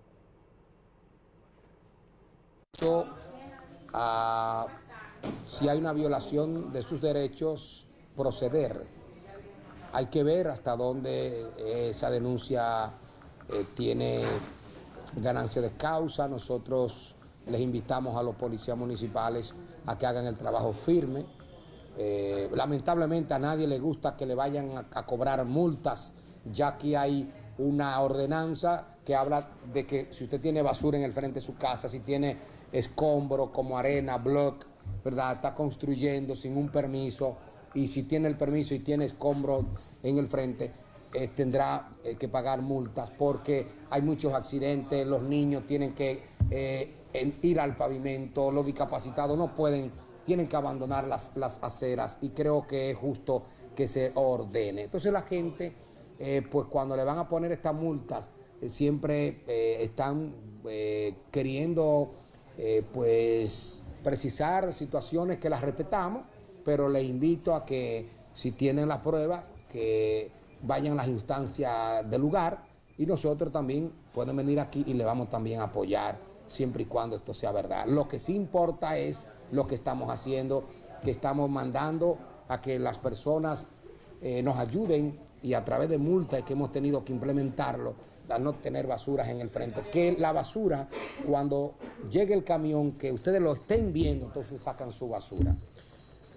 A, si hay una violación de sus derechos, proceder. Hay que ver hasta dónde esa denuncia eh, tiene ganancia de causa. Nosotros les invitamos a los policías municipales a que hagan el trabajo firme. Eh, lamentablemente a nadie le gusta que le vayan a cobrar multas, ya que hay una ordenanza que habla de que si usted tiene basura en el frente de su casa, si tiene escombro como arena, block, ¿verdad? Está construyendo sin un permiso y si tiene el permiso y tiene escombro en el frente, eh, tendrá eh, que pagar multas porque hay muchos accidentes, los niños tienen que eh, ir al pavimento, los discapacitados no pueden, tienen que abandonar las, las aceras y creo que es justo que se ordene. Entonces la gente, pues cuando le van a poner estas multas, siempre están queriendo eh, pues precisar situaciones que las respetamos, pero le invito a que si tienen las pruebas, que vayan a las instancias del lugar y nosotros también pueden venir aquí y le vamos también a apoyar siempre y cuando esto sea verdad. Lo que sí importa es lo que estamos haciendo, que estamos mandando a que las personas eh, nos ayuden y a través de multas que hemos tenido que implementarlo, a no tener basuras en el frente. Que la basura, cuando llegue el camión, que ustedes lo estén viendo, entonces sacan su basura.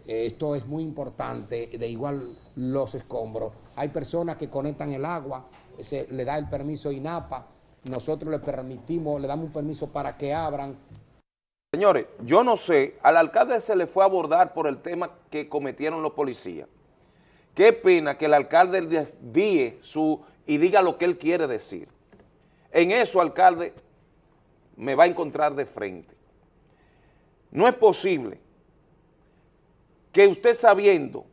Esto es muy importante, de igual los escombros. Hay personas que conectan el agua, se le da el permiso INAPA, nosotros le permitimos, le damos un permiso para que abran. Señores, yo no sé, al alcalde se le fue a abordar por el tema que cometieron los policías. Qué pena que el alcalde desvíe su y diga lo que él quiere decir. En eso, alcalde, me va a encontrar de frente. No es posible que usted sabiendo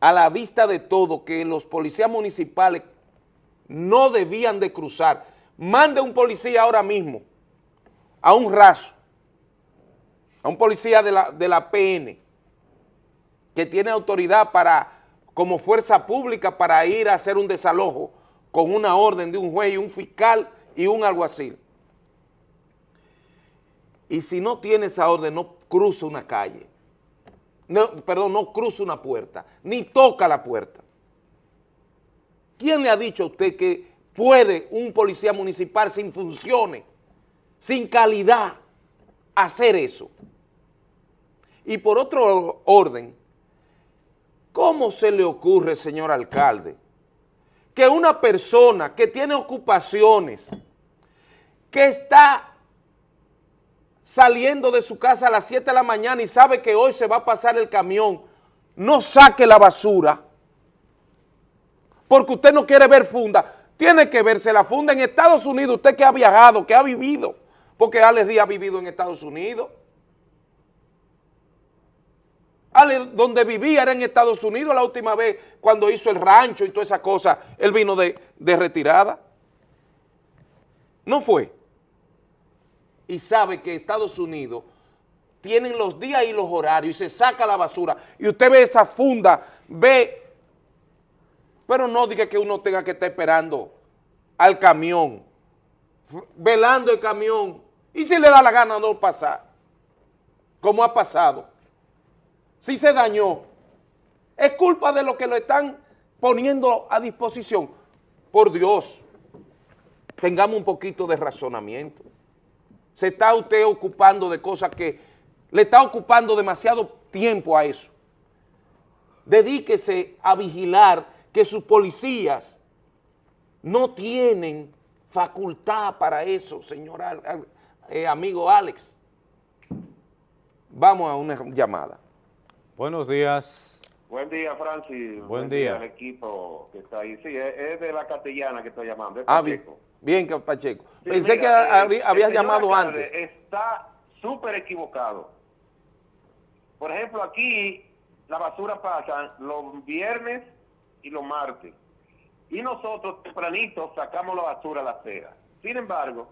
a la vista de todo que los policías municipales no debían de cruzar, mande un policía ahora mismo a un raso, a un policía de la, de la PN, que tiene autoridad para, como fuerza pública para ir a hacer un desalojo con una orden de un juez y un fiscal y un alguacil. Y si no tiene esa orden, no cruza una calle, no, perdón, no cruza una puerta, ni toca la puerta. ¿Quién le ha dicho a usted que puede un policía municipal sin funciones, sin calidad, hacer eso? Y por otro orden, ¿cómo se le ocurre, señor alcalde, que una persona que tiene ocupaciones, que está saliendo de su casa a las 7 de la mañana y sabe que hoy se va a pasar el camión, no saque la basura, porque usted no quiere ver funda, tiene que verse la funda en Estados Unidos, usted que ha viajado, que ha vivido, porque Alex Díaz ha vivido en Estados Unidos. Donde vivía era en Estados Unidos la última vez cuando hizo el rancho y toda esa cosa, él vino de, de retirada. No fue. Y sabe que Estados Unidos tienen los días y los horarios y se saca la basura y usted ve esa funda, ve pero no diga que uno tenga que estar esperando al camión, velando el camión, y si le da la gana no pasar, como ha pasado. Si se dañó, es culpa de lo que lo están poniendo a disposición. Por Dios, tengamos un poquito de razonamiento. Se está usted ocupando de cosas que le está ocupando demasiado tiempo a eso. Dedíquese a vigilar que sus policías no tienen facultad para eso, señor eh, amigo Alex. Vamos a una llamada. Buenos días. Buen día, Francis. Buen día. al equipo que está ahí. Sí, es, de la castellana que estoy llamando. es Ah, bien, Pacheco. bien, Pacheco. Sí, Pensé mira, que eh, habías llamado antes. Está súper equivocado. Por ejemplo, aquí la basura pasa los viernes y los martes. Y nosotros tempranito sacamos la basura a la acera. Sin embargo,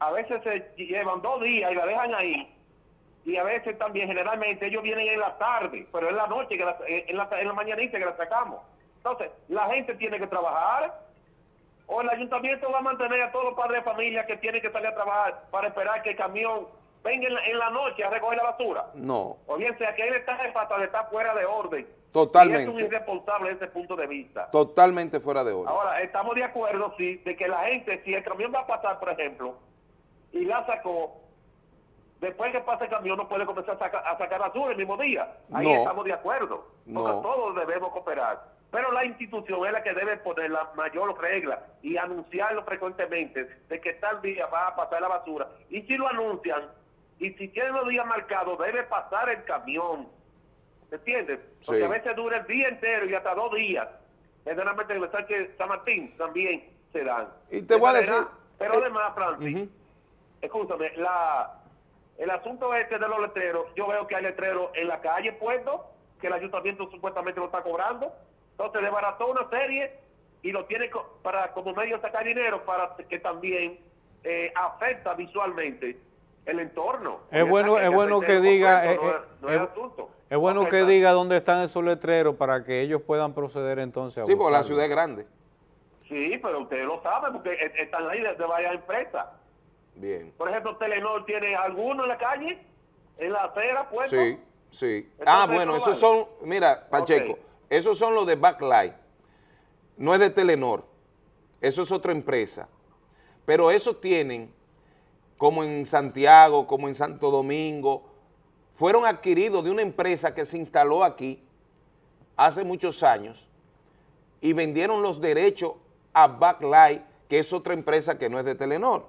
a veces se llevan dos días y la dejan ahí. Y a veces también, generalmente, ellos vienen en la tarde, pero en la noche, que la- en, la, en la mañanita que la sacamos. Entonces, la gente tiene que trabajar o el ayuntamiento va a mantener a todos los padres de familia que tienen que salir a trabajar para esperar que el camión venga en la, en la noche a recoger la basura. No, O bien sea que él está fatal, está fuera de orden. Totalmente. Y es un irresponsable desde ese punto de vista. totalmente fuera de orden. Ahora, estamos de acuerdo, sí, de que la gente, si el camión va a pasar, por ejemplo, y la sacó, después que pase el camión no puede comenzar a sacar, a sacar basura el mismo día. Ahí No. estamos de acuerdo. No. Todos debemos cooperar. Pero la institución es la que debe poner la mayor regla y anunciarlo frecuentemente de que tal día va a pasar la basura. Y si lo anuncian, y si tienen los días marcados, debe pasar el camión. ¿Me entiendes? Porque Sí. a veces dura el día entero y hasta dos días. Generalmente en el Sánchez San Martín también se dan. Y te De voy a decir- Pero eh, además, Francis, escúchame, la, el asunto este de los letreros, yo veo que hay letreros en la calle puestos, que el ayuntamiento supuestamente lo está cobrando. Entonces desbarató una serie y lo tiene co- para como medio de sacar dinero para que también eh, afecta visualmente el entorno. Es bueno, es bueno que diga, No, no es es- asunto. es bueno que diga dónde están esos letreros para que ellos puedan proceder entonces a Sí, porque la ciudad es grande. Sí, pero ustedes lo saben porque e- están ahí desde varias empresas. Bien. Por ejemplo, Telenor tiene alguno en la calle, en la acera, puesto. Sí, sí. Entonces, Ah, bueno, ¿no esos vale? son, mira, Pacheco, esos son los de Backlight. No es de Telenor. Eso es otra empresa. Pero esos tienen, como en Santiago, como en Santo Domingo, fueron adquiridos de una empresa que se instaló aquí hace muchos años y vendieron los derechos a Backlight, que es otra empresa que no es de Telenor,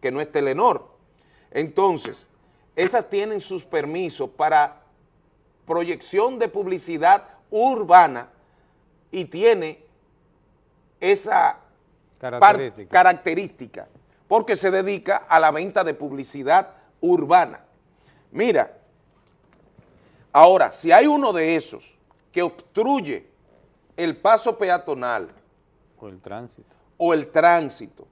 que no es Telenor. Entonces, esas tienen sus permisos para proyección de publicidad urbana y tiene esa Característica. característica, porque se dedica a la venta de publicidad urbana. Mira, ahora, si hay uno de esos que obstruye el paso peatonal O el tránsito. o el tránsito,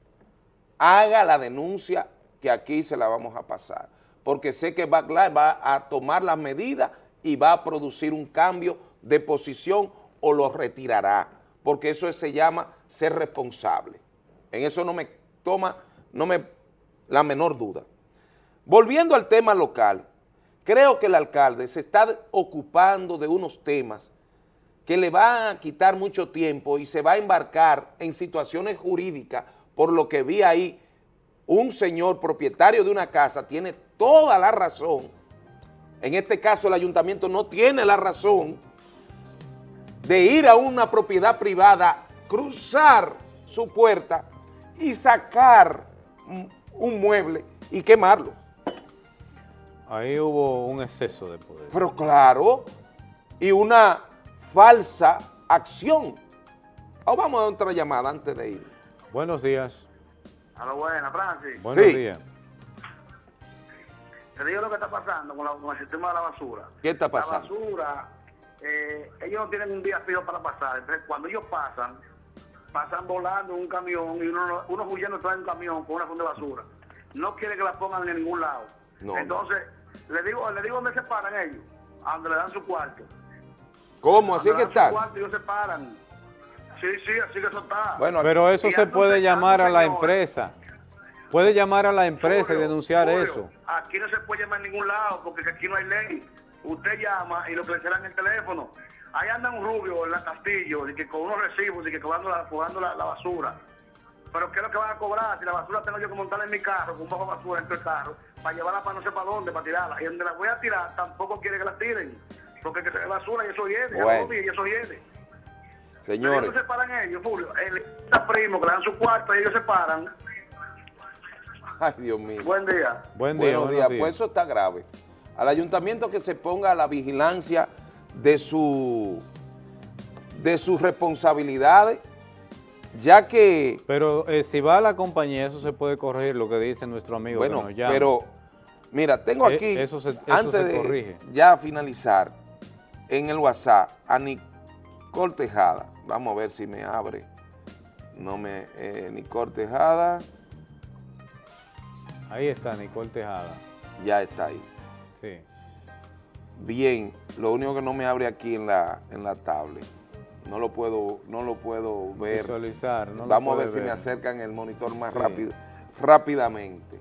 haga la denuncia que aquí se la vamos a pasar, porque sé que Backlight va a tomar las medidas y va a producir un cambio de posición o lo retirará, porque eso se llama ser responsable. En eso no me toma, no me la menor duda. Volviendo al tema local, creo que el alcalde se está ocupando de unos temas que le va a quitar mucho tiempo y se va a embarcar en situaciones jurídicas, por lo que vi ahí, un señor propietario de una casa tiene toda la razón, en este caso el ayuntamiento no tiene la razón de ir a una propiedad privada, cruzar su puerta y sacar un- mueble y quemarlo. Ahí hubo un exceso de poder. Pero claro, y una falsa acción. O vamos a otra llamada antes de ir. Buenos días. A lo buena, Francis. Buenos Sí. días. Te digo lo que está pasando con, la- con el sistema de la basura. ¿Qué está pasando? La basura, eh, ellos no tienen un día fijo para pasar. Entonces, cuando ellos pasan, pasan volando en un camión y uno, uno huyendo trae un camión con una funda de basura. No quiere que la pongan en ningún lado. No. Entonces, le digo, le digo dónde se paran ellos, a donde le dan su cuarto. ¿Cómo? Así que dan su está. cuarto, ellos se paran. Sí, sí, así que eso está. Bueno, Pero eso se puede llamar a la señor, empresa. Puede llamar a la empresa y denunciar eso. Aquí no se puede llamar en ningún lado porque aquí no hay ley. Usted llama y lo que le será en el teléfono. Ahí anda un rubio en la Castillo, y que con unos recibos y que cobrando la, cobrando la, la basura. Pero ¿qué es lo que van a cobrar? Si la basura tengo yo que montarla en mi carro, con un bajo de basura dentro del carro, para llevarla para no sé para dónde, para tirarla. Y donde la voy a tirar, tampoco quiere que la tiren. Porque ve basura y eso viene, Bueno. y eso viene. Señores, Ellos se paran ellos, Julio. El primo que le dan su cuarto, ellos se paran Ay, Dios mío. Buen día. Buen día, Buenos días. días. Pues eso está grave. Al ayuntamiento que se ponga a la vigilancia de su de sus responsabilidades, ya que Pero eh, si va a la compañía, eso se puede corregir, lo que dice nuestro amigo Bueno, que nos llama. pero mira, tengo Eh, aquí, eso se- eso antes se de corrige. ya finalizar, en el WhatsApp, a Nicole Tejada. Vamos a ver si me abre. No me, eh, Nicole Tejada, Ahí está, Nicole Tejada. ya está ahí. Sí. Bien, lo único que no me abre aquí en la, en la tablet. No lo puedo, no lo puedo ver. Visualizar, no Vamos a ver si me acercan el monitor más Sí. rápido, rápidamente.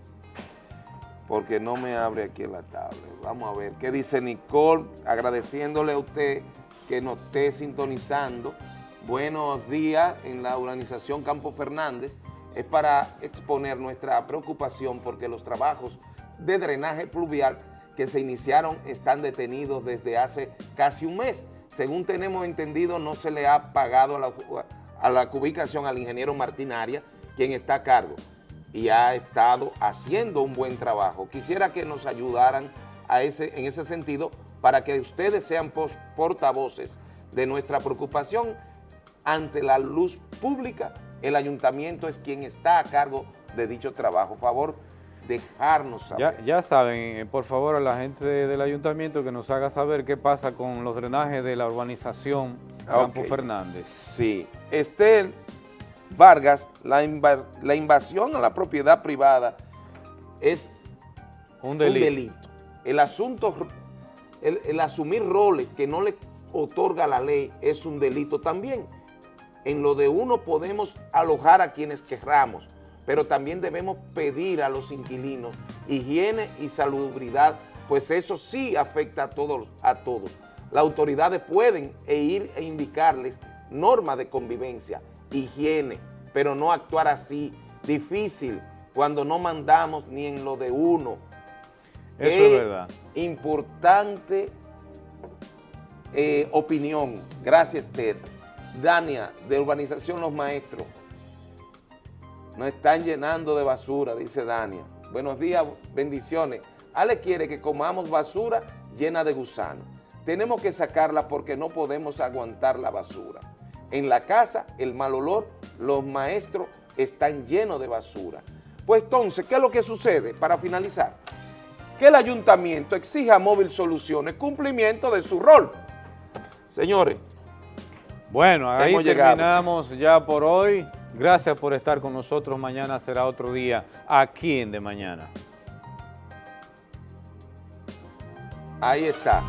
Porque no me abre aquí en la tablet. Vamos a ver qué dice Nicole, agradeciéndole a usted que nos esté sintonizando. Buenos días en la urbanización Campo Fernández. Es para exponer nuestra preocupación porque los trabajos de drenaje pluvial que se iniciaron están detenidos desde hace casi un mes. Según tenemos entendido, no se le ha pagado a la, a la ubicación al ingeniero Martín Arias, quien está a cargo y ha estado haciendo un buen trabajo. Quisiera que nos ayudaran a ese, en ese sentido para que ustedes sean portavoces de nuestra preocupación ante la luz pública. El ayuntamiento es quien está a cargo de dicho trabajo. Favor, dejarnos saber. Ya, ya saben, eh, por favor, a la gente de- del ayuntamiento que nos haga saber qué pasa con los drenajes de la urbanización Campo Ok. Fernández. Sí. Estel Vargas, la, la invasión a la propiedad privada es Un delito. El asunto, el, el asumir roles que no le otorga la ley es un delito también. En lo de uno podemos alojar a quienes querramos, pero también debemos pedir a los inquilinos higiene y salubridad, pues eso sí afecta a todos. A todos. Las autoridades pueden e ir e indicarles normas de convivencia, higiene, pero no actuar así, difícil, cuando no mandamos ni en lo de uno. Eso es verdad. Importante eh, opinión. Gracias, Ted. Dania, de Urbanización Los Maestros. Nos están llenando de basura, dice Dania. Buenos días, bendiciones. Ale quiere que comamos basura llena de gusanos. Tenemos que sacarla porque no podemos aguantar la basura. En la casa, el mal olor, los maestros están llenos de basura. Pues entonces, ¿qué es lo que sucede? Para finalizar, que el ayuntamiento exija a Móvil Soluciones cumplimiento de su rol. Señores, Bueno, ahí Hemos llegado. terminamos ya por hoy. Gracias por estar con nosotros. Mañana será otro día aquí en De Mañana. ahí está.